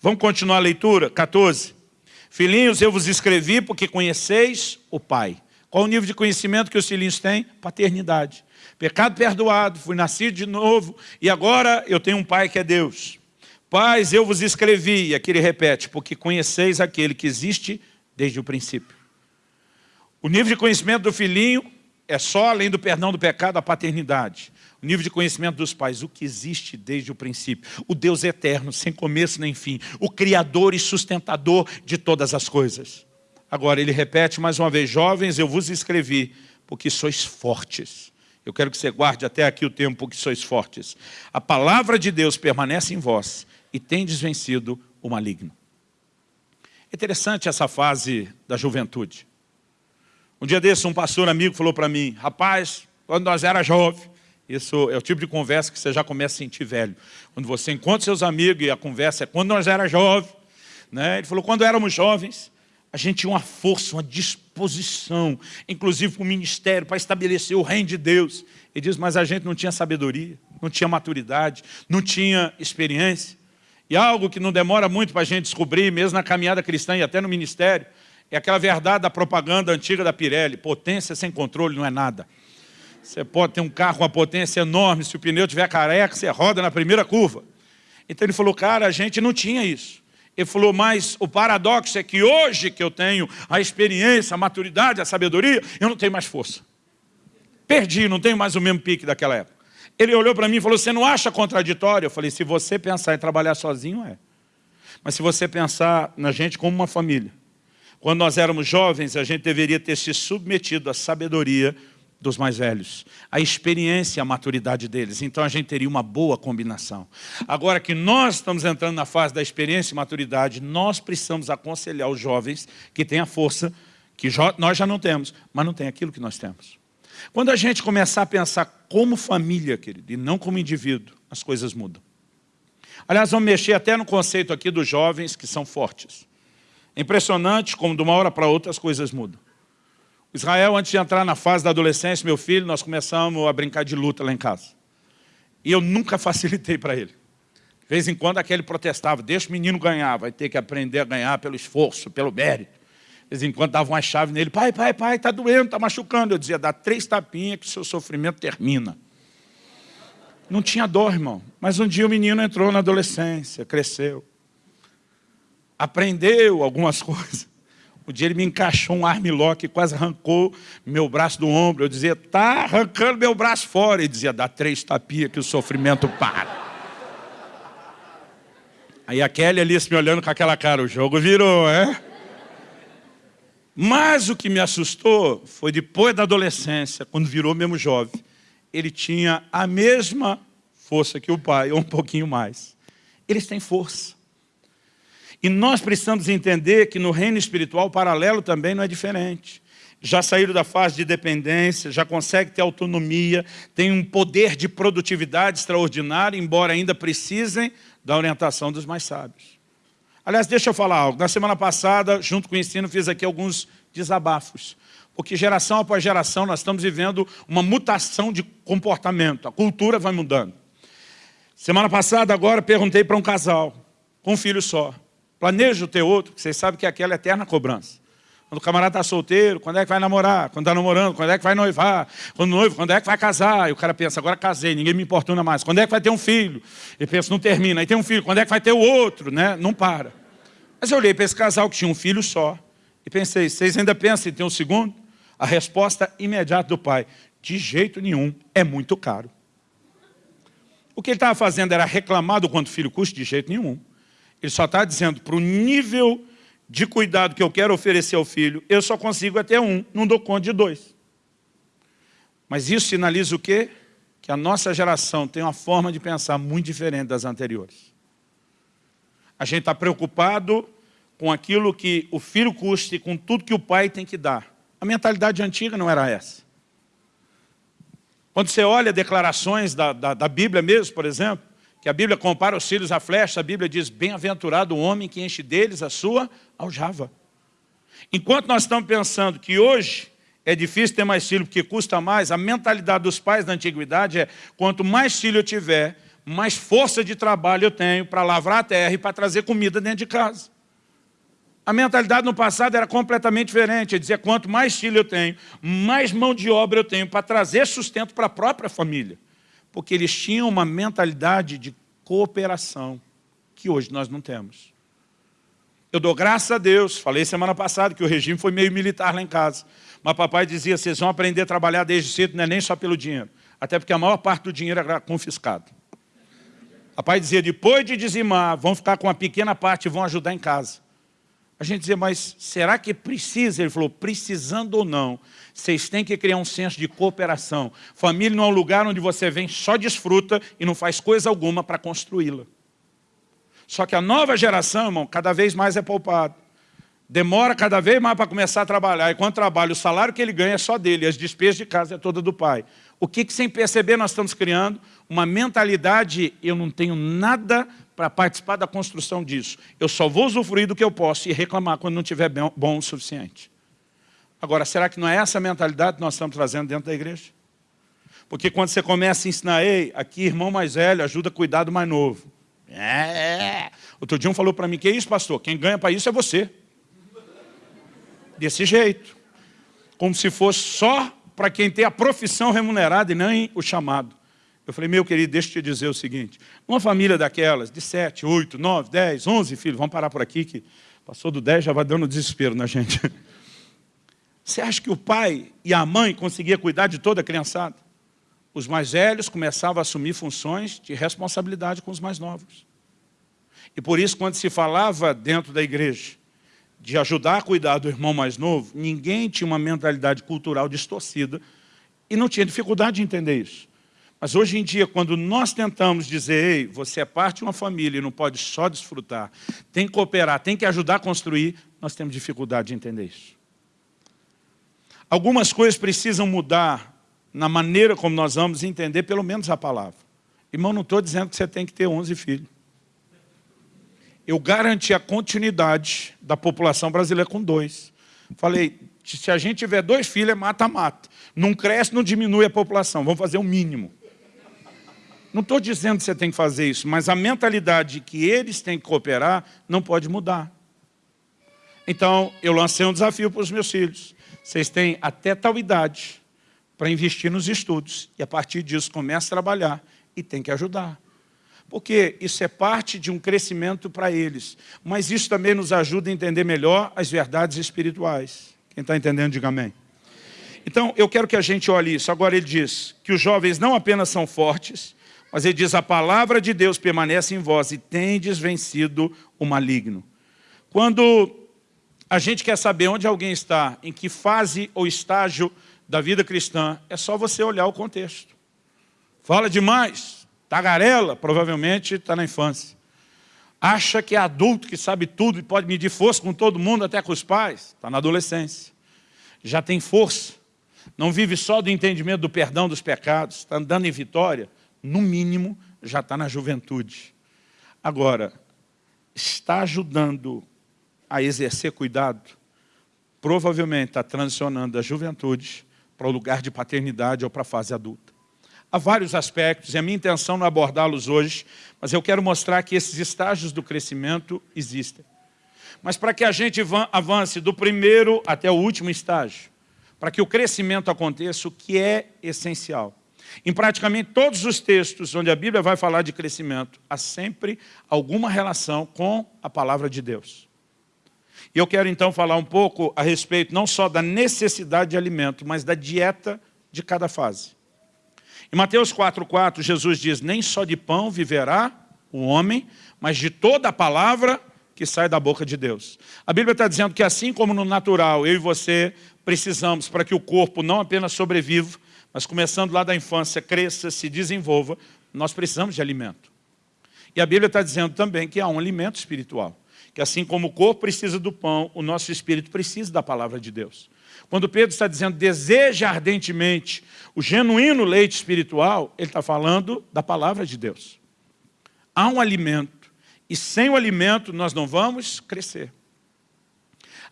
Vamos continuar a leitura? 14. Filhinhos, eu vos escrevi porque conheceis o Pai. Qual o nível de conhecimento que os filhinhos têm? Paternidade. Pecado perdoado, fui nascido de novo e agora eu tenho um Pai que é Deus. Pais, eu vos escrevi, e aqui ele repete, porque conheceis aquele que existe desde o princípio. O nível de conhecimento do filhinho é só, além do perdão do pecado, a paternidade. O nível de conhecimento dos pais, o que existe desde o princípio. O Deus eterno, sem começo nem fim. O Criador e sustentador de todas as coisas. Agora, ele repete mais uma vez, jovens, eu vos escrevi, porque sois fortes. Eu quero que você guarde até aqui o tempo que sois fortes. A palavra de Deus permanece em vós e tendes vencido o maligno. É interessante essa fase da juventude. Um dia desse, um pastor amigo falou para mim, rapaz, quando nós era jovem, isso é o tipo de conversa que você já começa a sentir velho. Quando você encontra seus amigos e a conversa é quando nós era jovem. Né? Ele falou, quando éramos jovens, a gente tinha uma força, uma disposição, inclusive para o ministério, para estabelecer o reino de Deus. Ele diz, mas a gente não tinha sabedoria, não tinha maturidade, não tinha experiência. E algo que não demora muito para a gente descobrir, mesmo na caminhada cristã e até no ministério, é aquela verdade da propaganda antiga da Pirelli, potência sem controle não é nada. Você pode ter um carro com uma potência enorme, se o pneu tiver careca, você roda na primeira curva. Então ele falou, cara, a gente não tinha isso. Ele falou, mas o paradoxo é que hoje que eu tenho a experiência, a maturidade, a sabedoria, eu não tenho mais força. Perdi, não tenho mais o mesmo pique daquela época. Ele olhou para mim e falou, você não acha contraditório? Eu falei, se você pensar em trabalhar sozinho, é. Mas se você pensar na gente como uma família, quando nós éramos jovens, a gente deveria ter se submetido à sabedoria dos mais velhos, a experiência e a maturidade deles. Então a gente teria uma boa combinação. Agora que nós estamos entrando na fase da experiência e maturidade, nós precisamos aconselhar os jovens que têm a força que nós já não temos, mas não tem aquilo que nós temos. Quando a gente começar a pensar como família, querido, e não como indivíduo, as coisas mudam. Aliás, vamos mexer até no conceito aqui dos jovens que são fortes. Impressionante como de uma hora para outra as coisas mudam. Israel, antes de entrar na fase da adolescência, meu filho, nós começamos a brincar de luta lá em casa. E eu nunca facilitei para ele. De vez em quando aquele protestava, deixa o menino ganhar, vai ter que aprender a ganhar pelo esforço, pelo mérito. De vez em quando dava uma chave nele, pai, pai, pai, está doendo, está machucando. Eu dizia, dá três tapinhas que o seu sofrimento termina. Não tinha dor, irmão. Mas um dia o menino entrou na adolescência, cresceu. Aprendeu algumas coisas. Um dia ele me encaixou um armlock quase arrancou meu braço do ombro. Eu dizia, tá arrancando meu braço fora. Ele dizia, dá três tapias que o sofrimento para. Aí a Kelly ali me olhando com aquela cara, o jogo virou, é? Mas o que me assustou foi depois da adolescência, quando virou mesmo jovem, ele tinha a mesma força que o pai, ou um pouquinho mais. Eles têm força. E nós precisamos entender que no reino espiritual o paralelo também não é diferente. Já saíram da fase de dependência, já consegue ter autonomia, tem um poder de produtividade extraordinário, embora ainda precisem da orientação dos mais sábios. Aliás, deixa eu falar algo. Na semana passada, junto com o ensino, fiz aqui alguns desabafos. Porque geração após geração nós estamos vivendo uma mutação de comportamento. A cultura vai mudando. Semana passada, agora, perguntei para um casal, com um filho só. Planeja o ter outro, vocês sabem que é aquela eterna cobrança. Quando o camarada está solteiro, quando é que vai namorar? Quando está namorando, quando é que vai noivar? Quando noivo, quando é que vai casar? E o cara pensa, agora casei, ninguém me importuna mais. Quando é que vai ter um filho? Ele pensa, não termina. Aí tem um filho, quando é que vai ter o outro? Né? Não para. Mas eu olhei para esse casal que tinha um filho só e pensei, vocês ainda pensam em ter um segundo? A resposta imediata do pai, de jeito nenhum, é muito caro. O que ele estava fazendo era reclamar do quanto o filho custa? De jeito nenhum. Ele só está dizendo, para o nível de cuidado que eu quero oferecer ao filho, eu só consigo até um, não dou conta de dois. Mas isso sinaliza o quê? Que a nossa geração tem uma forma de pensar muito diferente das anteriores. A gente está preocupado com aquilo que o filho custa e com tudo que o pai tem que dar. A mentalidade antiga não era essa. Quando você olha declarações da, da, da Bíblia mesmo, por exemplo, que a Bíblia compara os filhos à flecha, a Bíblia diz, bem-aventurado o homem que enche deles a sua aljava. Enquanto nós estamos pensando que hoje é difícil ter mais filho porque custa mais, a mentalidade dos pais da antiguidade é, quanto mais filho eu tiver, mais força de trabalho eu tenho para lavrar a terra e para trazer comida dentro de casa. A mentalidade no passado era completamente diferente, é dizer, quanto mais filho eu tenho, mais mão de obra eu tenho para trazer sustento para a própria família. Porque eles tinham uma mentalidade de cooperação, que hoje nós não temos. Eu dou graças a Deus, falei semana passada que o regime foi meio militar lá em casa, mas papai dizia, vocês vão aprender a trabalhar desde cedo, não é nem só pelo dinheiro, até porque a maior parte do dinheiro era confiscado. Papai dizia, depois de dizimar, vão ficar com uma pequena parte e vão ajudar em casa. A gente dizia, mas será que precisa? Ele falou, precisando ou não, vocês têm que criar um senso de cooperação. Família não é um lugar onde você vem, só desfruta e não faz coisa alguma para construí-la. Só que a nova geração, irmão, cada vez mais é poupado. Demora cada vez mais para começar a trabalhar. E quando trabalha, o salário que ele ganha é só dele, as despesas de casa é toda do pai. O que, que sem perceber nós estamos criando? Uma mentalidade, eu não tenho nada para participar da construção disso. Eu só vou usufruir do que eu posso e reclamar quando não tiver bom o suficiente. Agora, será que não é essa mentalidade que nós estamos trazendo dentro da igreja? Porque quando você começa a ensinar, ei, aqui irmão mais velho ajuda a cuidar do mais novo. É. Outro dia um falou para mim, que isso pastor? Quem ganha para isso é você. Desse jeito. Como se fosse só para quem tem a profissão remunerada e nem o chamado. Eu falei, meu querido, deixa eu te dizer o seguinte, uma família daquelas, de 7, 8, 9, 10, 11 filhos, vamos parar por aqui, que passou do 10, já vai dando desespero na gente. Você acha que o pai e a mãe conseguiam cuidar de toda a criançada? Os mais velhos começavam a assumir funções de responsabilidade com os mais novos. E por isso, quando se falava dentro da igreja de ajudar a cuidar do irmão mais novo, ninguém tinha uma mentalidade cultural distorcida e não tinha dificuldade de entender isso. Mas hoje em dia, quando nós tentamos dizer, ei, você é parte de uma família e não pode só desfrutar, tem que cooperar, tem que ajudar a construir, nós temos dificuldade de entender isso. Algumas coisas precisam mudar na maneira como nós vamos entender pelo menos a palavra. Irmão, não estou dizendo que você tem que ter 11 filhos. Eu garanti a continuidade da população brasileira com dois. Falei, se a gente tiver dois filhos, é mata-mata. Não cresce, não diminui a população. Vamos fazer o mínimo. Não estou dizendo que você tem que fazer isso, mas a mentalidade que eles têm que cooperar não pode mudar. Então, eu lancei um desafio para os meus filhos. Vocês têm até tal idade para investir nos estudos. E a partir disso, comece a trabalhar e tem que ajudar. Porque isso é parte de um crescimento para eles. Mas isso também nos ajuda a entender melhor as verdades espirituais. Quem está entendendo, diga amém. Então, eu quero que a gente olhe isso. Agora ele diz que os jovens não apenas são fortes, mas ele diz, a palavra de Deus permanece em vós e tendes vencido o maligno. Quando a gente quer saber onde alguém está, em que fase ou estágio da vida cristã, é só você olhar o contexto. Fala demais, tagarela, provavelmente está na infância. Acha que é adulto, que sabe tudo e pode medir força com todo mundo, até com os pais, está na adolescência. Já tem força, não vive só do entendimento do perdão dos pecados, está andando em vitória, no mínimo, já está na juventude. Agora, está ajudando a exercer cuidado, provavelmente está transicionando da juventude para o lugar de paternidade ou para a fase adulta. Há vários aspectos, e a minha intenção não é abordá-los hoje, mas eu quero mostrar que esses estágios do crescimento existem. Mas para que a gente avance do primeiro até o último estágio, para que o crescimento aconteça, o que é essencial? Em praticamente todos os textos onde a Bíblia vai falar de crescimento, há sempre alguma relação com a palavra de Deus. E eu quero então falar um pouco a respeito não só da necessidade de alimento, mas da dieta de cada fase. Em Mateus 4,4, Jesus diz, nem só de pão viverá o homem, mas de toda a palavra que sai da boca de Deus. A Bíblia está dizendo que assim como no natural, eu e você precisamos para que o corpo não apenas sobreviva, mas começando lá da infância, cresça, se desenvolva, nós precisamos de alimento. E a Bíblia está dizendo também que há um alimento espiritual. Que assim como o corpo precisa do pão, o nosso espírito precisa da palavra de Deus. Quando Pedro está dizendo, deseja ardentemente o genuíno leite espiritual, ele está falando da palavra de Deus. Há um alimento, e sem o alimento nós não vamos crescer.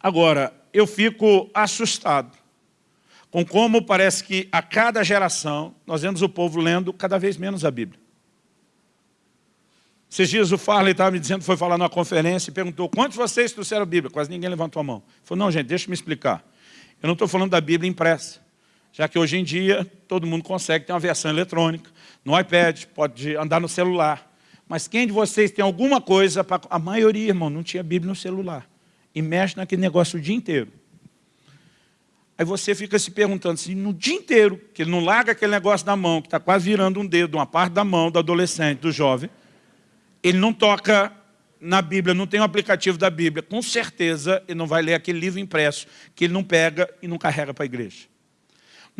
Agora, eu fico assustado com como parece que a cada geração nós vemos o povo lendo cada vez menos a Bíblia. Esses dias o Farley estava me dizendo, foi falar numa conferência e perguntou, quantos de vocês trouxeram a Bíblia? Quase ninguém levantou a mão. Ele falou, não gente, deixa eu me explicar. Eu não estou falando da Bíblia impressa, já que hoje em dia todo mundo consegue ter uma versão eletrônica, no iPad, pode andar no celular. Mas quem de vocês tem alguma coisa, para... a maioria, irmão, não tinha Bíblia no celular. E mexe naquele negócio o dia inteiro. Aí você fica se perguntando assim, no dia inteiro, que ele não larga aquele negócio da mão, que está quase virando um dedo, uma parte da mão do adolescente, do jovem, ele não toca na Bíblia, não tem o um aplicativo da Bíblia, com certeza ele não vai ler aquele livro impresso, que ele não pega e não carrega para a igreja.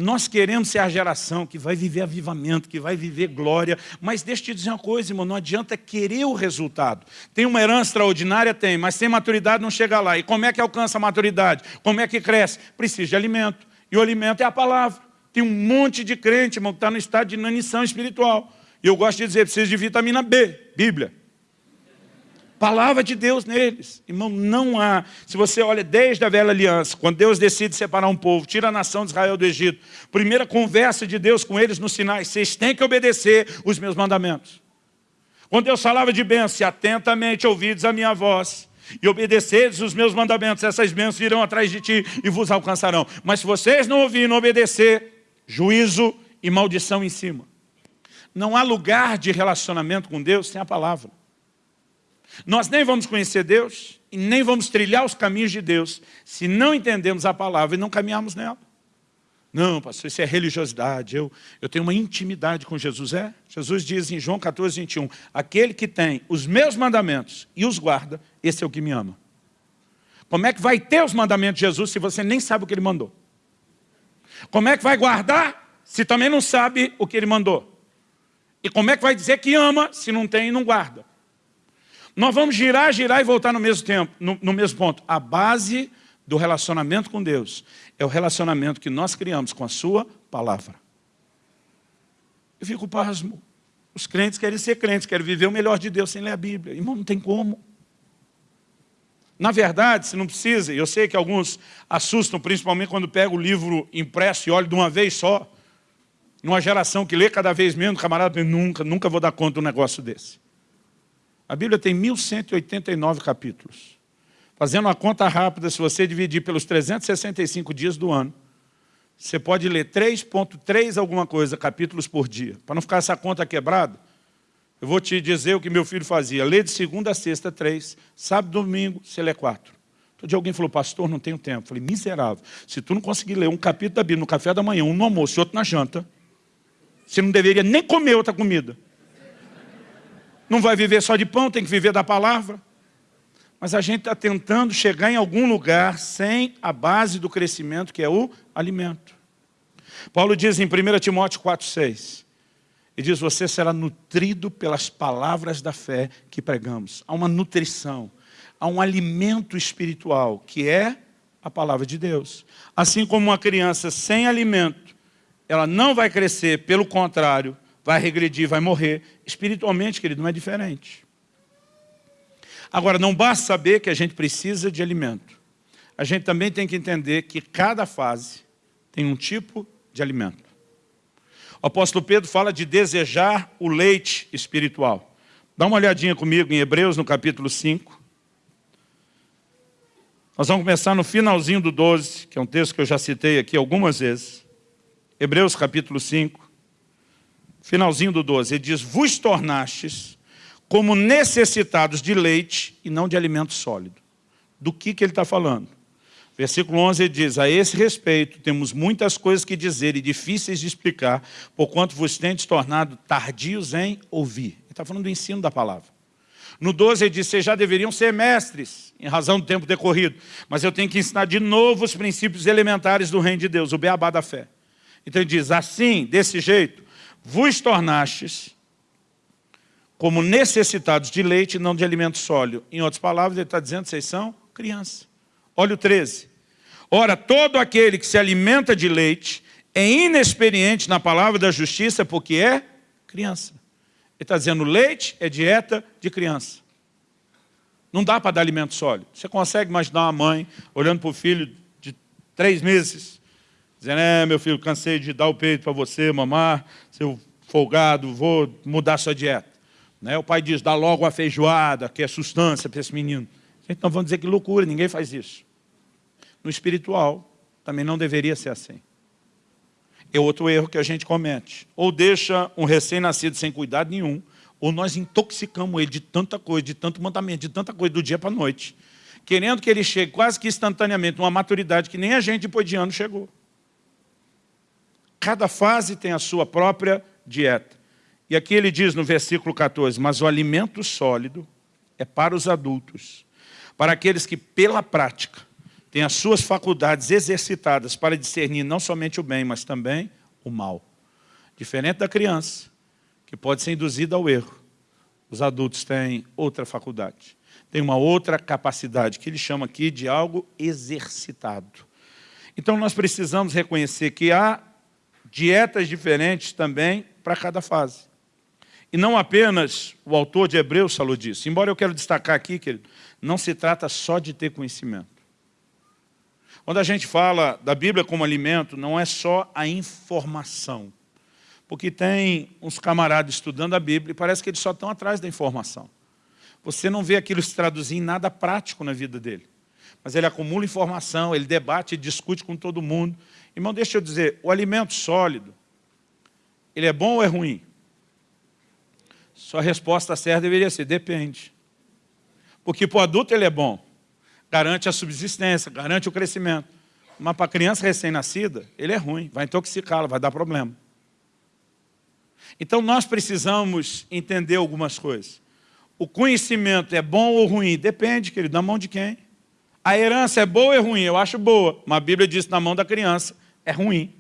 Nós queremos ser a geração que vai viver avivamento, que vai viver glória, mas deixa eu te dizer uma coisa, irmão, não adianta querer o resultado. Tem uma herança extraordinária? Tem, mas sem maturidade não chega lá. E como é que alcança a maturidade? Como é que cresce? Precisa de alimento. E o alimento é a palavra. Tem um monte de crente, irmão, que está no estado de inanição espiritual. E eu gosto de dizer, precisa de vitamina B, Bíblia. Palavra de Deus neles. Irmão, não há. Se você olha desde a velha aliança, quando Deus decide separar um povo, tira a nação de Israel do Egito, primeira conversa de Deus com eles nos sinais, vocês têm que obedecer os meus mandamentos. Quando Deus falava de bênção, se atentamente ouvidos a minha voz, e obedeceres os meus mandamentos, essas bênçãos virão atrás de ti e vos alcançarão. Mas se vocês não ouvirem, obedecer, juízo e maldição em cima. Não há lugar de relacionamento com Deus sem a palavra. Nós nem vamos conhecer Deus e nem vamos trilhar os caminhos de Deus se não entendemos a palavra e não caminharmos nela. Não, pastor, isso é religiosidade, eu, eu tenho uma intimidade com Jesus. É, Jesus diz em João 14, 21, aquele que tem os meus mandamentos e os guarda, esse é o que me ama. Como é que vai ter os mandamentos de Jesus se você nem sabe o que ele mandou? Como é que vai guardar se também não sabe o que ele mandou? E como é que vai dizer que ama se não tem e não guarda? Nós vamos girar, girar e voltar no mesmo tempo, no, no mesmo ponto. A base do relacionamento com Deus é o relacionamento que nós criamos com a sua palavra. Eu fico pasmo. Os crentes querem ser crentes, querem viver o melhor de Deus sem ler a Bíblia. Irmão, não tem como. Na verdade, se não precisa, eu sei que alguns assustam, principalmente quando pega o livro impresso e olham de uma vez só, numa geração que lê cada vez menos, camarada, nunca, nunca vou dar conta de um negócio desse. A Bíblia tem 1189 capítulos. Fazendo uma conta rápida, se você dividir pelos 365 dias do ano, você pode ler 3.3 alguma coisa, capítulos por dia. Para não ficar essa conta quebrada, eu vou te dizer o que meu filho fazia. Lê de segunda a sexta, três. Sábado, domingo, você lê quatro. Todo dia alguém falou, pastor, não tenho tempo. Eu falei, miserável. Se tu não conseguir ler um capítulo da Bíblia no café da manhã, um no almoço e outro na janta, você não deveria nem comer outra comida. Não vai viver só de pão, tem que viver da palavra. Mas a gente está tentando chegar em algum lugar sem a base do crescimento, que é o alimento. Paulo diz em 1 Timóteo 4,6, ele diz, você será nutrido pelas palavras da fé que pregamos. Há uma nutrição, há um alimento espiritual, que é a palavra de Deus. Assim como uma criança sem alimento ela não vai crescer, pelo contrário, vai regredir, vai morrer. Espiritualmente, querido, não é diferente. Agora, não basta saber que a gente precisa de alimento. A gente também tem que entender que cada fase tem um tipo de alimento. O apóstolo Pedro fala de desejar o leite espiritual. Dá uma olhadinha comigo em Hebreus, no capítulo 5. Nós vamos começar no finalzinho do 12, que é um texto que eu já citei aqui algumas vezes. Hebreus capítulo 5, finalzinho do 12, ele diz, vos tornastes como necessitados de leite e não de alimento sólido. Do que, que ele está falando? Versículo 11 ele diz, a esse respeito temos muitas coisas que dizer e difíceis de explicar, porquanto vos tendes tornado tardios em ouvir. Ele está falando do ensino da palavra. No 12 ele diz, vocês já deveriam ser mestres, em razão do tempo decorrido, mas eu tenho que ensinar de novo os princípios elementares do reino de Deus, o beabá da fé. Então ele diz, assim, desse jeito, vos tornastes como necessitados de leite e não de alimento sólido. Em outras palavras, ele está dizendo, vocês são criança. Olha o 13. Ora, todo aquele que se alimenta de leite é inexperiente na palavra da justiça porque é criança. Ele está dizendo, leite é dieta de criança. Não dá para dar alimento sólido. Você consegue imaginar uma mãe olhando para o filho de três meses, dizendo, é, meu filho, cansei de dar o peito para você, mamar, seu folgado, vou mudar sua dieta. Né? O pai diz, dá logo a feijoada, que é sustância para esse menino. Então vamos dizer que loucura, ninguém faz isso. No espiritual, também não deveria ser assim. É outro erro que a gente comete. Ou deixa um recém-nascido sem cuidado nenhum, ou nós intoxicamos ele de tanta coisa, de tanto mandamento, de tanta coisa do dia para a noite, querendo que ele chegue quase que instantaneamente uma maturidade que nem a gente depois de ano chegou. Cada fase tem a sua própria dieta. E aqui ele diz no versículo 14, mas o alimento sólido é para os adultos, para aqueles que pela prática tem as suas faculdades exercitadas para discernir não somente o bem, mas também o mal. Diferente da criança, que pode ser induzida ao erro, os adultos têm outra faculdade, têm uma outra capacidade, que ele chama aqui de algo exercitado. Então nós precisamos reconhecer que há dietas diferentes também para cada fase. E não apenas o autor de Hebreus falou disso, embora eu quero destacar aqui, querido, não se trata só de ter conhecimento. Quando a gente fala da Bíblia como alimento, não é só a informação. Porque tem uns camaradas estudando a Bíblia e parece que eles só estão atrás da informação. Você não vê aquilo se traduzir em nada prático na vida dele. Mas ele acumula informação, ele debate, discute com todo mundo. Irmão, deixa eu dizer, o alimento sólido, ele é bom ou é ruim? Sua resposta certa deveria ser, depende. Porque para o adulto ele é bom garante a subsistência, garante o crescimento. Mas para a criança recém-nascida, ele é ruim, vai intoxicá-la, vai dar problema. Então nós precisamos entender algumas coisas. O conhecimento é bom ou ruim? Depende, querido, na mão de quem? A herança é boa ou é ruim? Eu acho boa, mas a Bíblia diz na mão da criança é ruim.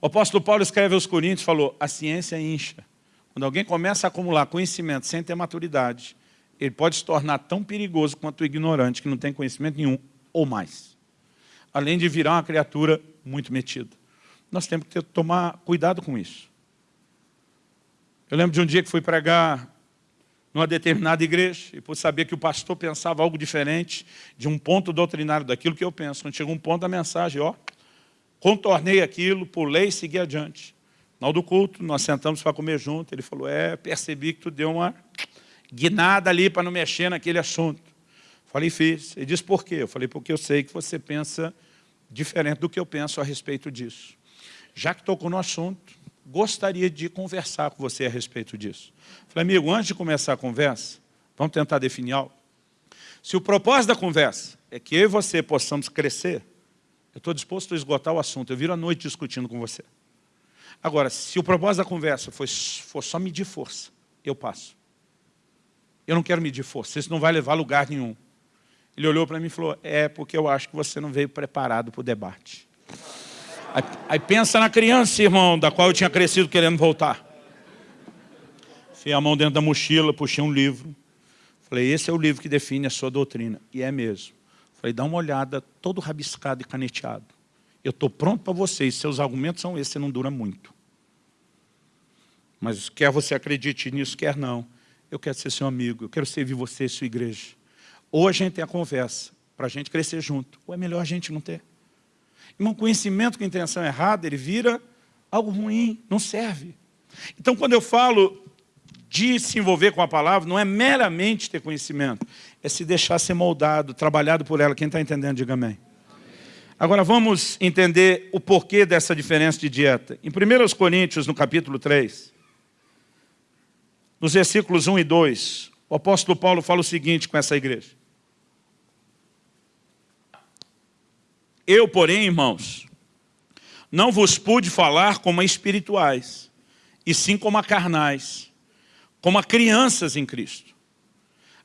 O apóstolo Paulo escreve aos Coríntios, falou, a ciência incha. Quando alguém começa a acumular conhecimento sem ter maturidade, ele pode se tornar tão perigoso quanto o ignorante, que não tem conhecimento nenhum, ou mais. Além de virar uma criatura muito metida. Nós temos que ter, tomar cuidado com isso. Eu lembro de um dia que fui pregar numa determinada igreja, e por saber que o pastor pensava algo diferente de um ponto doutrinário daquilo que eu penso. Quando chegou um ponto da mensagem, ó, contornei aquilo, pulei e segui adiante. No do culto, nós sentamos para comer junto, ele falou, é, percebi que tu deu uma guinada ali para não mexer naquele assunto. Falei, fiz. Ele disse, por quê? Eu falei, porque eu sei que você pensa diferente do que eu penso a respeito disso. Já que tocou no assunto, gostaria de conversar com você a respeito disso. Falei, amigo, antes de começar a conversa, vamos tentar definir algo. Se o propósito da conversa é que eu e você possamos crescer, eu estou disposto a esgotar o assunto, eu viro a noite discutindo com você. Agora, se o propósito da conversa for, for só medir força, eu passo. Eu não quero medir força, isso não vai levar a lugar nenhum. Ele olhou para mim e falou, é porque eu acho que você não veio preparado para o debate. Aí, aí, pensa na criança, irmão, da qual eu tinha crescido querendo voltar. Fui a mão dentro da mochila, puxei um livro. Falei, esse é o livro que define a sua doutrina. E é mesmo. Falei, dá uma olhada, todo rabiscado e caneteado. Eu estou pronto para vocês, seus argumentos são esses, você não dura muito. Mas quer você acredite nisso, quer não eu quero ser seu amigo, eu quero servir você, sua igreja. Ou a gente tem a conversa, para a gente crescer junto, ou é melhor a gente não ter. Irmão, conhecimento com intenção errada, ele vira algo ruim, não serve. Então, quando eu falo de se envolver com a palavra, não é meramente ter conhecimento, é se deixar ser moldado, trabalhado por ela. Quem está entendendo, diga amém. Agora vamos entender o porquê dessa diferença de dieta. Em 1 Coríntios, no capítulo 3, nos versículos 1 e 2, o apóstolo Paulo fala o seguinte com essa igreja. Eu, porém, irmãos, não vos pude falar como a espirituais, e sim como a carnais, como a crianças em Cristo.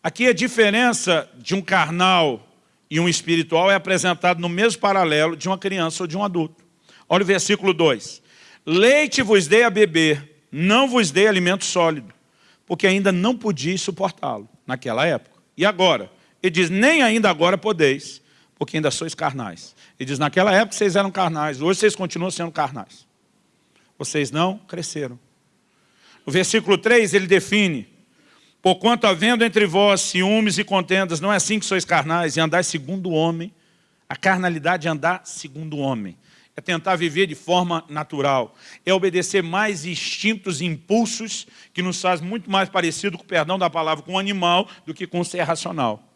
Aqui a diferença de um carnal e um espiritual é apresentado no mesmo paralelo de uma criança ou de um adulto. Olha o versículo 2. Leite vos dei a beber, não vos dei alimento sólido, porque ainda não podia suportá-lo naquela época. E agora? Ele diz, nem ainda agora podeis, porque ainda sois carnais. Ele diz, naquela época vocês eram carnais, hoje vocês continuam sendo carnais. Vocês não cresceram. No versículo 3 ele define, Porquanto havendo entre vós ciúmes e contendas, não é assim que sois carnais, e andais segundo o homem. A carnalidade é andar segundo o homem. É tentar viver de forma natural. É obedecer mais instintos e impulsos que nos faz muito mais parecido, com o perdão da palavra, com o animal do que com o ser racional.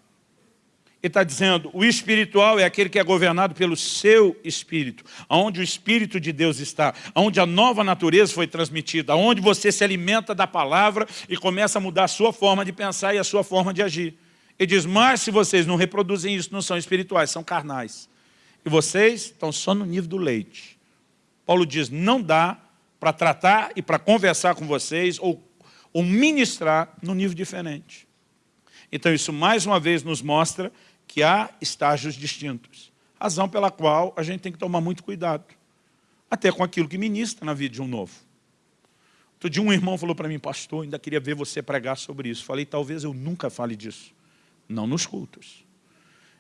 Ele está dizendo, o espiritual é aquele que é governado pelo seu espírito, onde o espírito de Deus está, onde a nova natureza foi transmitida, onde você se alimenta da palavra e começa a mudar a sua forma de pensar e a sua forma de agir. Ele diz, mas se vocês não reproduzem isso, não são espirituais, são carnais. E vocês estão só no nível do leite. Paulo diz, não dá para tratar e para conversar com vocês ou, ou ministrar no nível diferente. Então isso mais uma vez nos mostra que há estágios distintos. Razão pela qual a gente tem que tomar muito cuidado. Até com aquilo que ministra na vida de um novo. Outro dia um irmão falou para mim, pastor, ainda queria ver você pregar sobre isso. Falei, talvez eu nunca fale disso. Não nos cultos.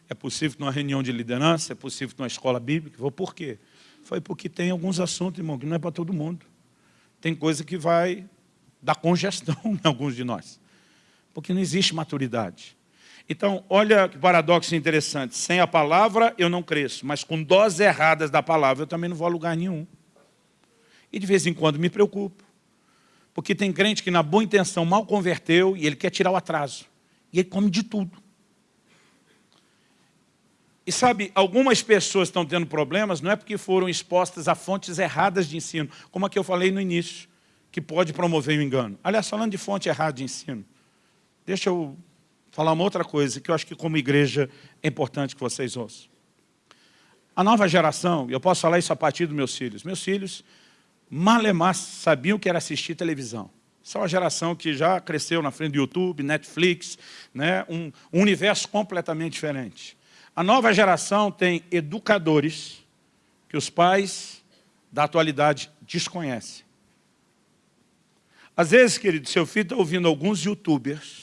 É possível numa reunião de liderança, é possível numa escola bíblica. Vou por quê? Foi porque tem alguns assuntos, irmão, que não é para todo mundo. Tem coisa que vai dar congestão em alguns de nós. Porque não existe maturidade. Então, olha que paradoxo interessante. Sem a palavra eu não cresço, mas com doses erradas da palavra eu também não vou a lugar nenhum. E de vez em quando me preocupo. Porque tem crente que na boa intenção mal converteu e ele quer tirar o atraso. E ele come de tudo. E sabe, algumas pessoas estão tendo problemas não é porque foram expostas a fontes erradas de ensino, como a que eu falei no início, que pode promover o engano. Aliás, falando de fonte errada de ensino, deixa eu falar uma outra coisa que eu acho que como igreja é importante que vocês ouçam. A nova geração, eu posso falar isso a partir dos meus filhos, meus filhos malemar sabiam que era assistir televisão. Essa é uma geração que já cresceu na frente do YouTube, Netflix, né? um, um universo completamente diferente. A nova geração tem educadores que os pais da atualidade desconhecem. Às vezes, querido, seu filho está ouvindo alguns youtubers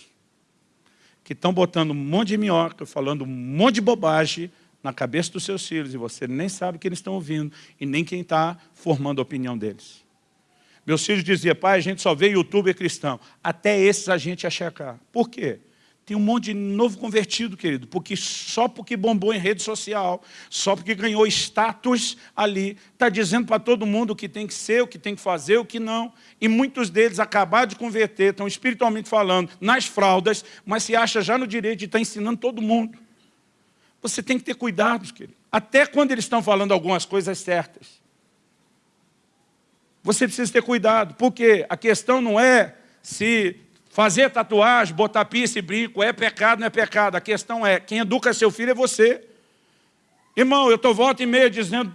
que estão botando um monte de minhoca, falando um monte de bobagem na cabeça dos seus filhos, e você nem sabe o que eles estão ouvindo, e nem quem está formando a opinião deles. Meus filhos diziam, pai, a gente só vê youtuber cristão. Até esses a gente ia checar. Por quê? Tem um monte de novo convertido, querido, porque só porque bombou em rede social, só porque ganhou status ali, está dizendo para todo mundo o que tem que ser, o que tem que fazer, o que não. E muitos deles acabaram de converter, estão espiritualmente falando, nas fraldas, mas se acha já no direito de estar ensinando todo mundo. Você tem que ter cuidado, querido. Até quando eles estão falando algumas coisas certas. Você precisa ter cuidado, porque a questão não é se Fazer tatuagem, botar piercing e brinco, é pecado, não é pecado. A questão é, quem educa seu filho é você. Irmão, eu estou volta e meia dizendo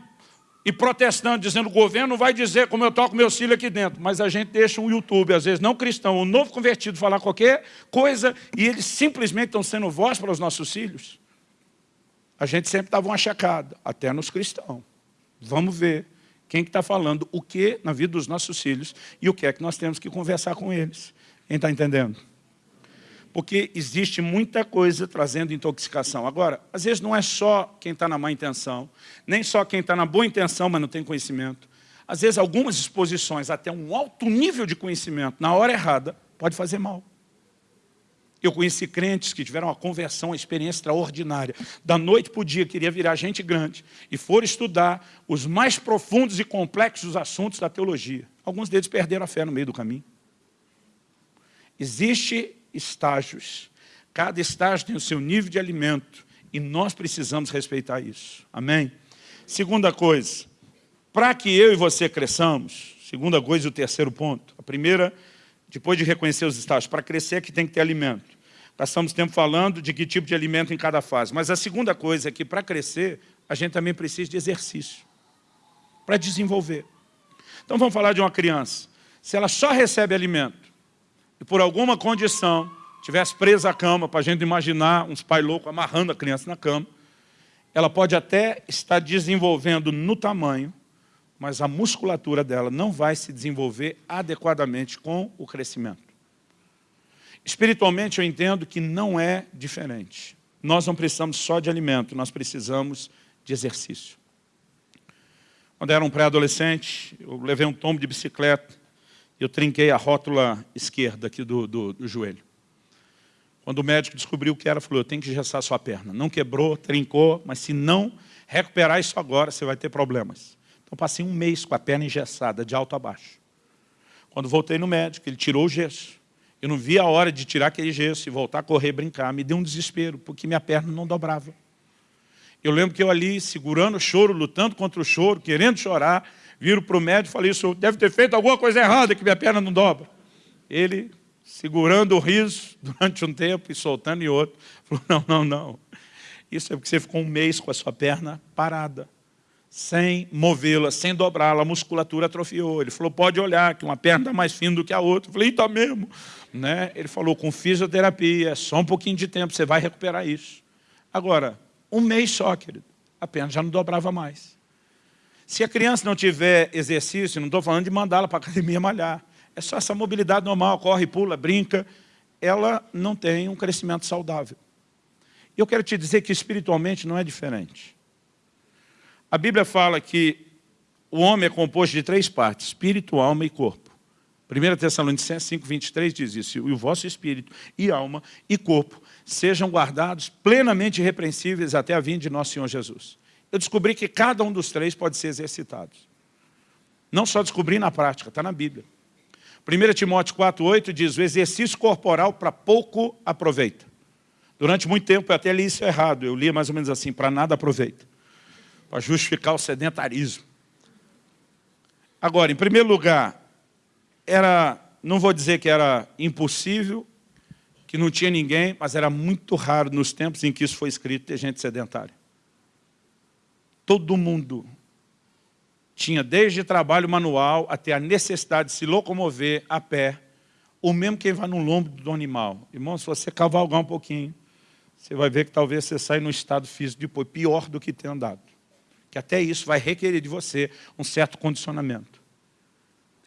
e protestando, dizendo o governo vai dizer como eu toco meus filhos aqui dentro. Mas a gente deixa um YouTube, às vezes não cristão, um novo convertido falar qualquer coisa e eles simplesmente estão sendo voz para os nossos filhos. A gente sempre dava uma checada, até nos cristãos. Vamos ver quem está falando o que na vida dos nossos filhos e o que é que nós temos que conversar com eles. Quem está entendendo? Porque existe muita coisa trazendo intoxicação. Agora, às vezes não é só quem está na má intenção, nem só quem está na boa intenção, mas não tem conhecimento. Às vezes algumas exposições, até um alto nível de conhecimento, na hora errada, pode fazer mal. Eu conheci crentes que tiveram uma conversão, uma experiência extraordinária. Da noite para o dia, queria virar gente grande. E foram estudar os mais profundos e complexos assuntos da teologia. Alguns deles perderam a fé no meio do caminho. Existem estágios. Cada estágio tem o seu nível de alimento e nós precisamos respeitar isso. Amém? Segunda coisa, para que eu e você cresçamos, segunda coisa e o terceiro ponto. A primeira, depois de reconhecer os estágios, para crescer é que tem que ter alimento. Passamos tempo falando de que tipo de alimento em cada fase. Mas a segunda coisa é que para crescer, a gente também precisa de exercício. Para desenvolver. Então vamos falar de uma criança. Se ela só recebe alimento, e por alguma condição tivesse presa à cama, para a gente imaginar uns pai loucos amarrando a criança na cama, ela pode até estar desenvolvendo no tamanho, mas a musculatura dela não vai se desenvolver adequadamente com o crescimento. Espiritualmente eu entendo que não é diferente. Nós não precisamos só de alimento, nós precisamos de exercício. Quando eu era um pré-adolescente, eu levei um tombo de bicicleta Eu trinquei a rótula esquerda aqui do, do, do joelho. Quando o médico descobriu o que era, falou, eu tenho que engessar sua perna. Não quebrou, trincou, mas se não recuperar isso agora, você vai ter problemas. Então passei um mês com a perna engessada, de alto a baixo. Quando voltei no médico, ele tirou o gesso. Eu não vi a hora de tirar aquele gesso e voltar a correr, brincar. Me deu um desespero, porque minha perna não dobrava. Eu lembro que eu ali, segurando o choro, lutando contra o choro, querendo chorar, viro para o médico e falei, isso deve ter feito alguma coisa errada, que minha perna não dobra. Ele, segurando o riso durante um tempo e soltando em outro, falou, não, não, não. Isso é porque você ficou um mês com a sua perna parada, sem movê-la, sem dobrá-la, a musculatura atrofiou. Ele falou, pode olhar, que uma perna está mais fina do que a outra. Eu falei, está mesmo. Né? Ele falou, com fisioterapia, só um pouquinho de tempo, você vai recuperar isso. Agora, um mês só, querido. A perna já não dobrava mais. Se a criança não tiver exercício, não estou falando de mandá-la para a academia malhar. É só essa mobilidade normal, corre, pula, brinca. Ela não tem um crescimento saudável. E eu quero te dizer que espiritualmente não é diferente. A Bíblia fala que o homem é composto de três partes, espírito, alma e corpo. 1 Tessalonicenses 5, 23 diz isso, e o vosso espírito e alma e corpo sejam guardados plenamente irrepreensíveis até a vinda de nosso Senhor Jesus. Eu descobri que cada um dos três pode ser exercitado. Não só descobri na prática, está na Bíblia. 1 Timóteo 4,8 diz, o exercício corporal para pouco aproveita. Durante muito tempo eu até li isso errado, eu li mais ou menos assim, para nada aproveita. Para justificar o sedentarismo. Agora, em primeiro lugar, era, não vou dizer que era impossível, que não tinha ninguém, mas era muito raro nos tempos em que isso foi escrito ter gente sedentária. Todo mundo tinha desde trabalho manual até a necessidade de se locomover a pé, ou mesmo quem vai no lombo do animal. Irmão, se você cavalgar um pouquinho, você vai ver que talvez você saia num estado físico depois pior do que ter andado. Que até isso vai requerer de você um certo condicionamento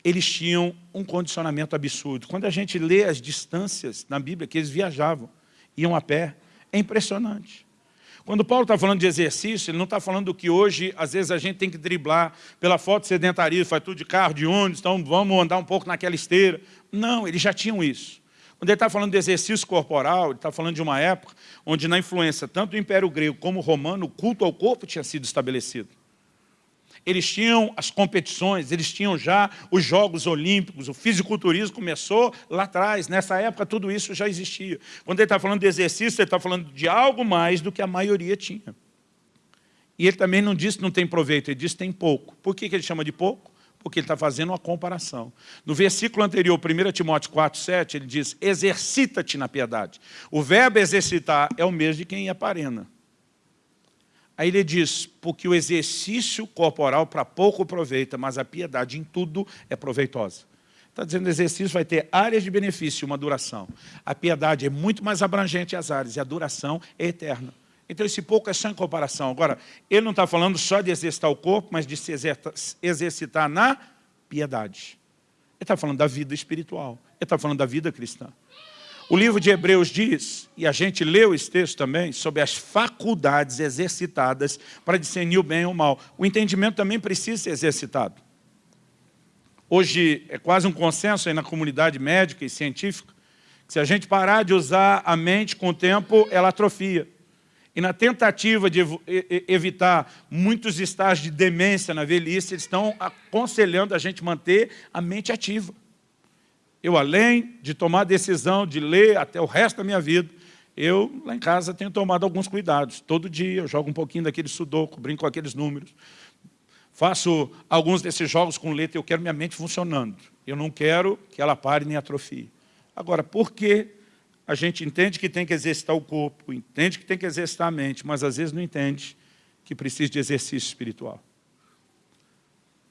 eles tinham um condicionamento absurdo. Quando a gente lê as distâncias na Bíblia, que eles viajavam, iam a pé, é impressionante. Quando Paulo está falando de exercício, ele não está falando do que hoje, às vezes, a gente tem que driblar pela foto sedentarismo, faz tudo de carro, de ônibus, então vamos andar um pouco naquela esteira. Não, eles já tinham isso. Quando ele está falando de exercício corporal, ele está falando de uma época onde, na influência tanto do Império Grego como Romano, o culto ao corpo tinha sido estabelecido eles tinham as competições, eles tinham já os Jogos Olímpicos, o fisiculturismo começou lá atrás, nessa época tudo isso já existia. Quando ele está falando de exercício, ele está falando de algo mais do que a maioria tinha. E ele também não disse que não tem proveito, ele disse que tem pouco. Por que ele chama de pouco? Porque ele está fazendo uma comparação. No versículo anterior, 1 Timóteo 4, 7, ele diz, exercita-te na piedade. O verbo exercitar é o mesmo de quem aparena. Aí ele diz, porque o exercício corporal para pouco aproveita, mas a piedade em tudo é proveitosa. Está dizendo que o exercício vai ter áreas de benefício e uma duração. A piedade é muito mais abrangente as áreas e a duração é eterna. Então esse pouco é só em comparação. Agora, ele não está falando só de exercitar o corpo, mas de se exercitar na piedade. Ele está falando da vida espiritual. Ele está falando da vida cristã. O livro de Hebreus diz, e a gente leu esse texto também, sobre as faculdades exercitadas para discernir o bem e o mal. O entendimento também precisa ser exercitado. Hoje é quase um consenso aí na comunidade médica e científica, que se a gente parar de usar a mente com o tempo, ela atrofia. E na tentativa de evitar muitos estágios de demência na velhice, eles estão aconselhando a gente manter a mente ativa. Eu, além de tomar a decisão de ler até o resto da minha vida, eu, lá em casa, tenho tomado alguns cuidados. Todo dia eu jogo um pouquinho daquele sudoku, brinco com aqueles números. Faço alguns desses jogos com letra, eu quero minha mente funcionando. Eu não quero que ela pare nem atrofie. Agora, por que a gente entende que tem que exercitar o corpo, entende que tem que exercitar a mente, mas às vezes não entende que precisa de exercício espiritual?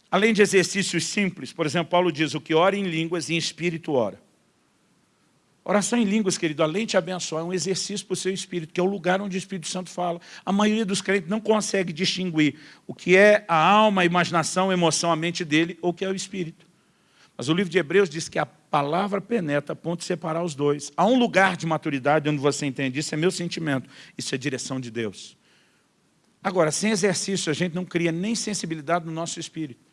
Além de exercícios simples, por exemplo, Paulo diz, o que ora em línguas e em espírito ora. Oração em línguas, querido, além de abençoar, é um exercício para o seu espírito, que é o lugar onde o Espírito Santo fala. A maioria dos crentes não consegue distinguir o que é a alma, a imaginação, a emoção, a mente dele, ou o que é o espírito. Mas o livro de Hebreus diz que a palavra penetra a ponto de separar os dois. Há um lugar de maturidade onde você entende, isso é meu sentimento, isso é direção de Deus. Agora, sem exercício, a gente não cria nem sensibilidade no nosso espírito.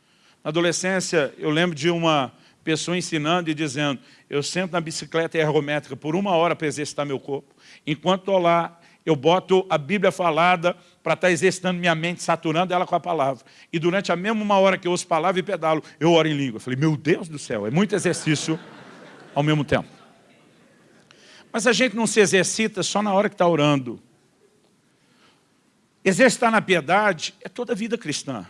Na adolescência, eu lembro de uma pessoa ensinando e dizendo, eu sento na bicicleta ergométrica por uma hora para exercitar meu corpo. Enquanto estou lá, eu boto a Bíblia falada para estar tá exercitando minha mente, saturando ela com a palavra. E durante a mesma uma hora que eu ouço palavra e pedalo, eu oro em língua. Eu falei, meu Deus do céu, é muito exercício ao mesmo tempo. Mas a gente não se exercita só na hora que está orando. Exercitar na piedade é toda a vida cristã.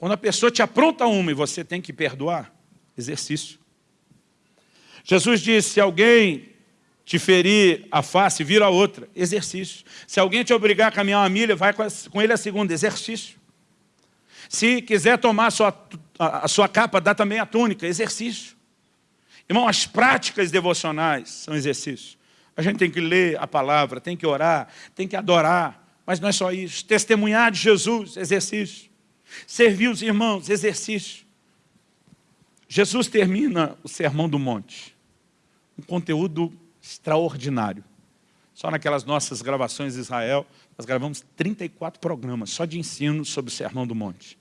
Quando a pessoa te apronta uma e você tem que perdoar, exercício. Jesus disse, se alguém te ferir a face, vira a outra, exercício. Se alguém te obrigar a caminhar uma milha, vai com ele a segunda, exercício. Se quiser tomar a sua, a, a sua capa, dá também a túnica, exercício. Irmão, as práticas devocionais são exercícios. A gente tem que ler a palavra, tem que orar, tem que adorar, mas não é só isso. Testemunhar de Jesus, exercício. Servir os irmãos, exercício. Jesus termina o Sermão do Monte. Um conteúdo extraordinário. Só naquelas nossas gravações de Israel, nós gravamos 34 programas só de ensino sobre o Sermão do Monte.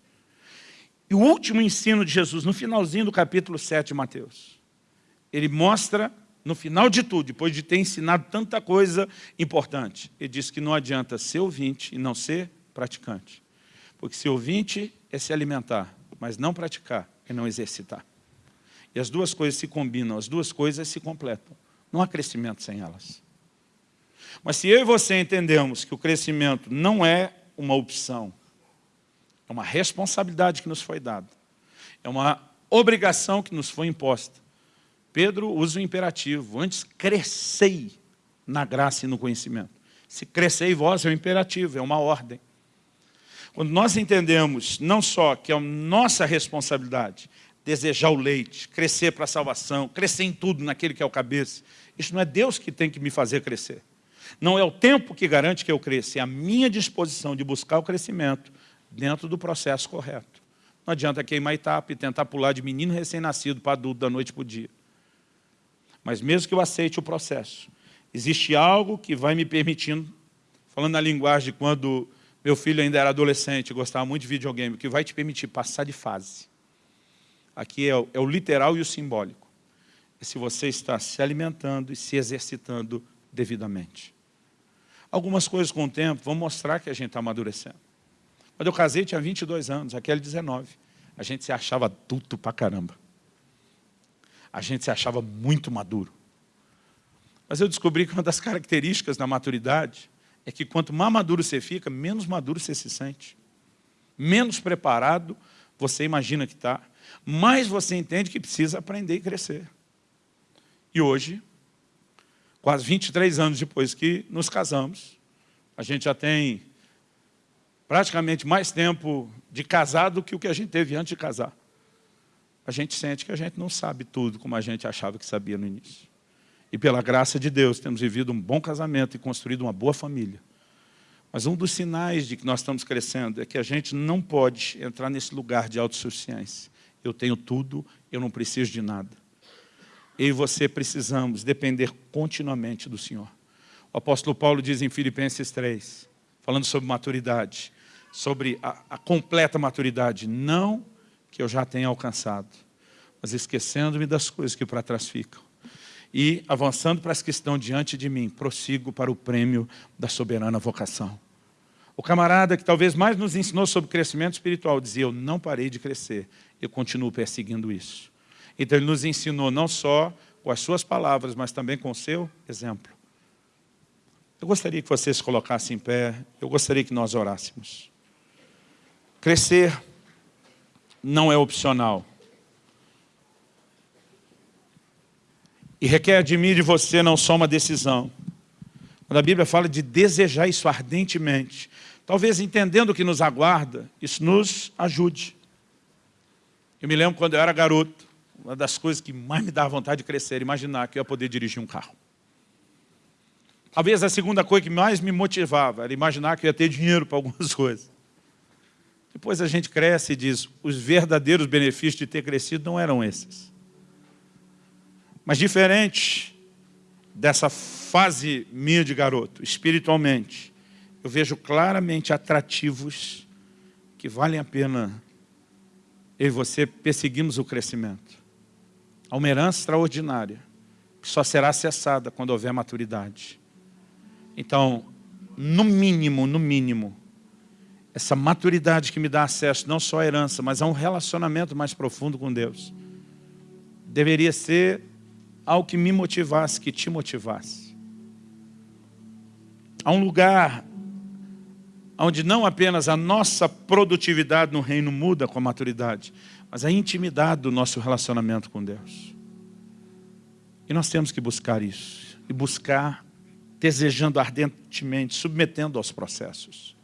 E o último ensino de Jesus, no finalzinho do capítulo 7 de Mateus, ele mostra, no final de tudo, depois de ter ensinado tanta coisa importante, ele diz que não adianta ser ouvinte e não ser praticante. Porque ser ouvinte é se alimentar, mas não praticar é não exercitar. E as duas coisas se combinam, as duas coisas se completam. Não há crescimento sem elas. Mas se eu e você entendemos que o crescimento não é uma opção, é uma responsabilidade que nos foi dada, é uma obrigação que nos foi imposta. Pedro usa o imperativo, antes crescei na graça e no conhecimento. Se crescei vós é um imperativo, é uma ordem. Quando nós entendemos não só que é nossa responsabilidade, desejar o leite, crescer para a salvação, crescer em tudo naquele que é o cabeça. Isso não é Deus que tem que me fazer crescer. Não é o tempo que garante que eu cresça, é a minha disposição de buscar o crescimento dentro do processo correto. Não adianta queimar etapa e tentar pular de menino recém-nascido para adulto da noite para o dia. Mas mesmo que eu aceite o processo, existe algo que vai me permitindo, falando na linguagem de quando meu filho ainda era adolescente, gostava muito de videogame, que vai te permitir passar de fase. Aqui é o, é o literal e o simbólico. É se você está se alimentando e se exercitando devidamente. Algumas coisas com o tempo vão mostrar que a gente está amadurecendo. Quando eu casei, tinha 22 anos, aquele 19. A gente se achava adulto pra caramba. A gente se achava muito maduro. Mas eu descobri que uma das características da maturidade é que quanto mais maduro você fica, menos maduro você se sente. Menos preparado você imagina que está mais você entende que precisa aprender e crescer. E hoje, quase 23 anos depois que nos casamos, a gente já tem praticamente mais tempo de casado do que o que a gente teve antes de casar. A gente sente que a gente não sabe tudo como a gente achava que sabia no início. E pela graça de Deus, temos vivido um bom casamento e construído uma boa família. Mas um dos sinais de que nós estamos crescendo é que a gente não pode entrar nesse lugar de autossuficiência eu tenho tudo, eu não preciso de nada. Eu e você precisamos depender continuamente do Senhor. O apóstolo Paulo diz em Filipenses 3, falando sobre maturidade, sobre a, a completa maturidade, não que eu já tenha alcançado, mas esquecendo-me das coisas que para trás ficam. E avançando para as que estão diante de mim, prossigo para o prêmio da soberana vocação. O camarada que talvez mais nos ensinou sobre crescimento espiritual dizia, eu não parei de crescer, eu continuo perseguindo isso. Então ele nos ensinou não só com as suas palavras, mas também com o seu exemplo. Eu gostaria que você se colocasse em pé, eu gostaria que nós orássemos. Crescer não é opcional. E requer de mim e de você não só uma decisão. Quando a Bíblia fala de desejar isso ardentemente, talvez entendendo o que nos aguarda, isso nos ajude. Eu me lembro quando eu era garoto, uma das coisas que mais me dava vontade de crescer era imaginar que eu ia poder dirigir um carro. Talvez a segunda coisa que mais me motivava era imaginar que eu ia ter dinheiro para algumas coisas. Depois a gente cresce e diz, os verdadeiros benefícios de ter crescido não eram esses. Mas diferente dessa fase minha de garoto, espiritualmente, eu vejo claramente atrativos que valem a pena eu e você perseguimos o crescimento. Há uma herança extraordinária, que só será acessada quando houver maturidade. Então, no mínimo, no mínimo, essa maturidade que me dá acesso não só à herança, mas a um relacionamento mais profundo com Deus, deveria ser algo que me motivasse, que te motivasse. Há um lugar onde não apenas a nossa produtividade no reino muda com a maturidade, mas a intimidade do nosso relacionamento com Deus. E nós temos que buscar isso, e buscar desejando ardentemente, submetendo aos processos.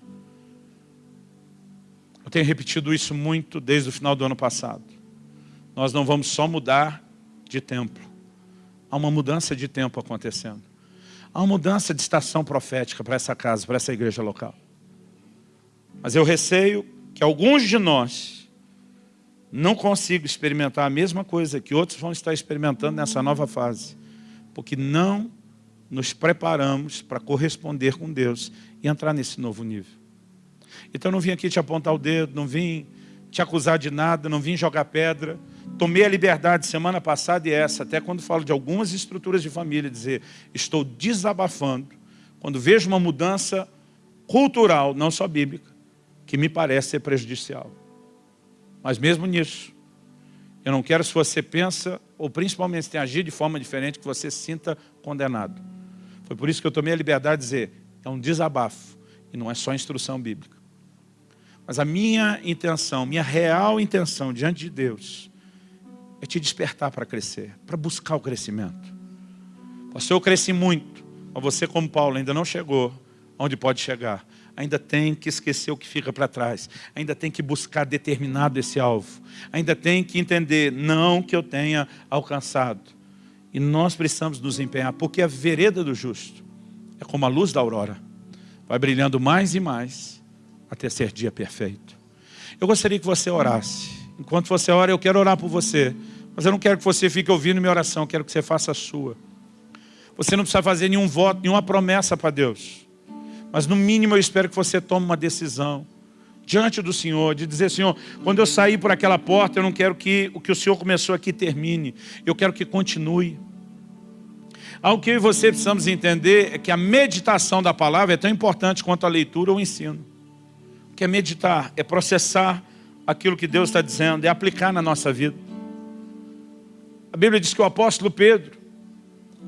Eu tenho repetido isso muito desde o final do ano passado. Nós não vamos só mudar de templo. Há uma mudança de tempo acontecendo. Há uma mudança de estação profética para essa casa, para essa igreja local. Mas eu receio que alguns de nós não consigam experimentar a mesma coisa que outros vão estar experimentando nessa nova fase. Porque não nos preparamos para corresponder com Deus e entrar nesse novo nível. Então eu não vim aqui te apontar o dedo, não vim te acusar de nada, não vim jogar pedra. Tomei a liberdade semana passada e essa, até quando falo de algumas estruturas de família, dizer, estou desabafando, quando vejo uma mudança cultural, não só bíblica, que me parece ser prejudicial. Mas mesmo nisso, eu não quero se você pensa, ou principalmente se tem agido de forma diferente, que você sinta condenado. Foi por isso que eu tomei a liberdade de dizer, é um desabafo, e não é só instrução bíblica. Mas a minha intenção, minha real intenção diante de Deus, é te despertar para crescer, para buscar o crescimento. Pastor, eu cresci muito, mas você como Paulo ainda não chegou onde pode chegar. Ainda tem que esquecer o que fica para trás. Ainda tem que buscar determinado esse alvo. Ainda tem que entender, não que eu tenha alcançado. E nós precisamos nos empenhar, porque a vereda do justo é como a luz da aurora. Vai brilhando mais e mais, até ser dia perfeito. Eu gostaria que você orasse. Enquanto você ora, eu quero orar por você. Mas eu não quero que você fique ouvindo minha oração, eu quero que você faça a sua. Você não precisa fazer nenhum voto, nenhuma promessa para Deus. Mas no mínimo eu espero que você tome uma decisão diante do Senhor, de dizer, Senhor, quando eu sair por aquela porta, eu não quero que o que o Senhor começou aqui termine, eu quero que continue. Algo que eu e você precisamos entender é que a meditação da palavra é tão importante quanto a leitura ou o ensino. Que é meditar? É processar aquilo que Deus está dizendo, é aplicar na nossa vida. A Bíblia diz que o apóstolo Pedro,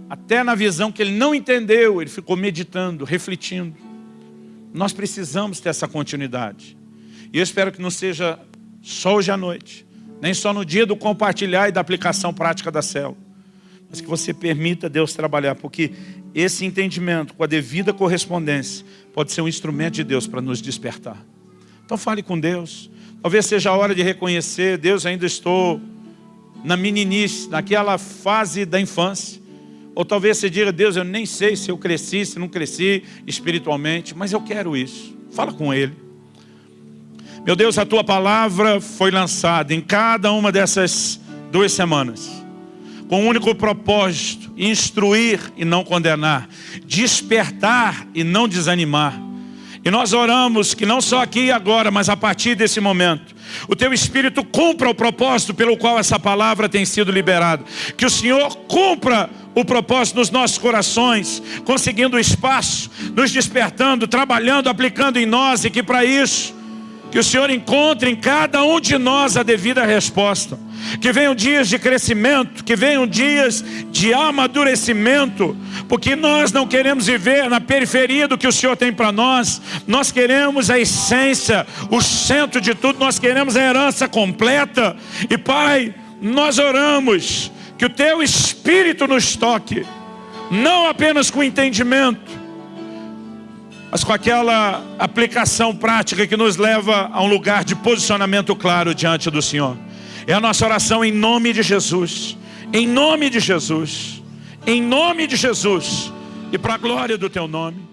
até na visão que ele não entendeu, ele ficou meditando, refletindo. Nós precisamos ter essa continuidade. E eu espero que não seja só hoje à noite, nem só no dia do compartilhar e da aplicação prática da célula, mas que você permita Deus trabalhar, porque esse entendimento, com a devida correspondência, pode ser um instrumento de Deus para nos despertar. Então fale com Deus. Talvez seja a hora de reconhecer, Deus, ainda estou na meninice, naquela fase da infância. Ou talvez você diga, Deus, eu nem sei se eu cresci, se não cresci espiritualmente, mas eu quero isso. Fala com Ele. Meu Deus, a Tua palavra foi lançada em cada uma dessas duas semanas. Com o um único propósito, instruir e não condenar. Despertar e não desanimar e nós oramos que não só aqui e agora, mas a partir desse momento, o teu Espírito cumpra o propósito pelo qual essa palavra tem sido liberada. Que o Senhor cumpra o propósito nos nossos corações, conseguindo espaço, nos despertando, trabalhando, aplicando em nós e que para isso que o Senhor encontre em cada um de nós a devida resposta. Que venham dias de crescimento, que venham dias de amadurecimento, porque nós não queremos viver na periferia do que o Senhor tem para nós. Nós queremos a essência, o centro de tudo, nós queremos a herança completa. E Pai, nós oramos que o Teu Espírito nos toque, não apenas com entendimento, mas com aquela aplicação prática que nos leva a um lugar de posicionamento claro diante do Senhor. É a nossa oração em nome de Jesus, em nome de Jesus, em nome de Jesus, e para a glória do Teu nome.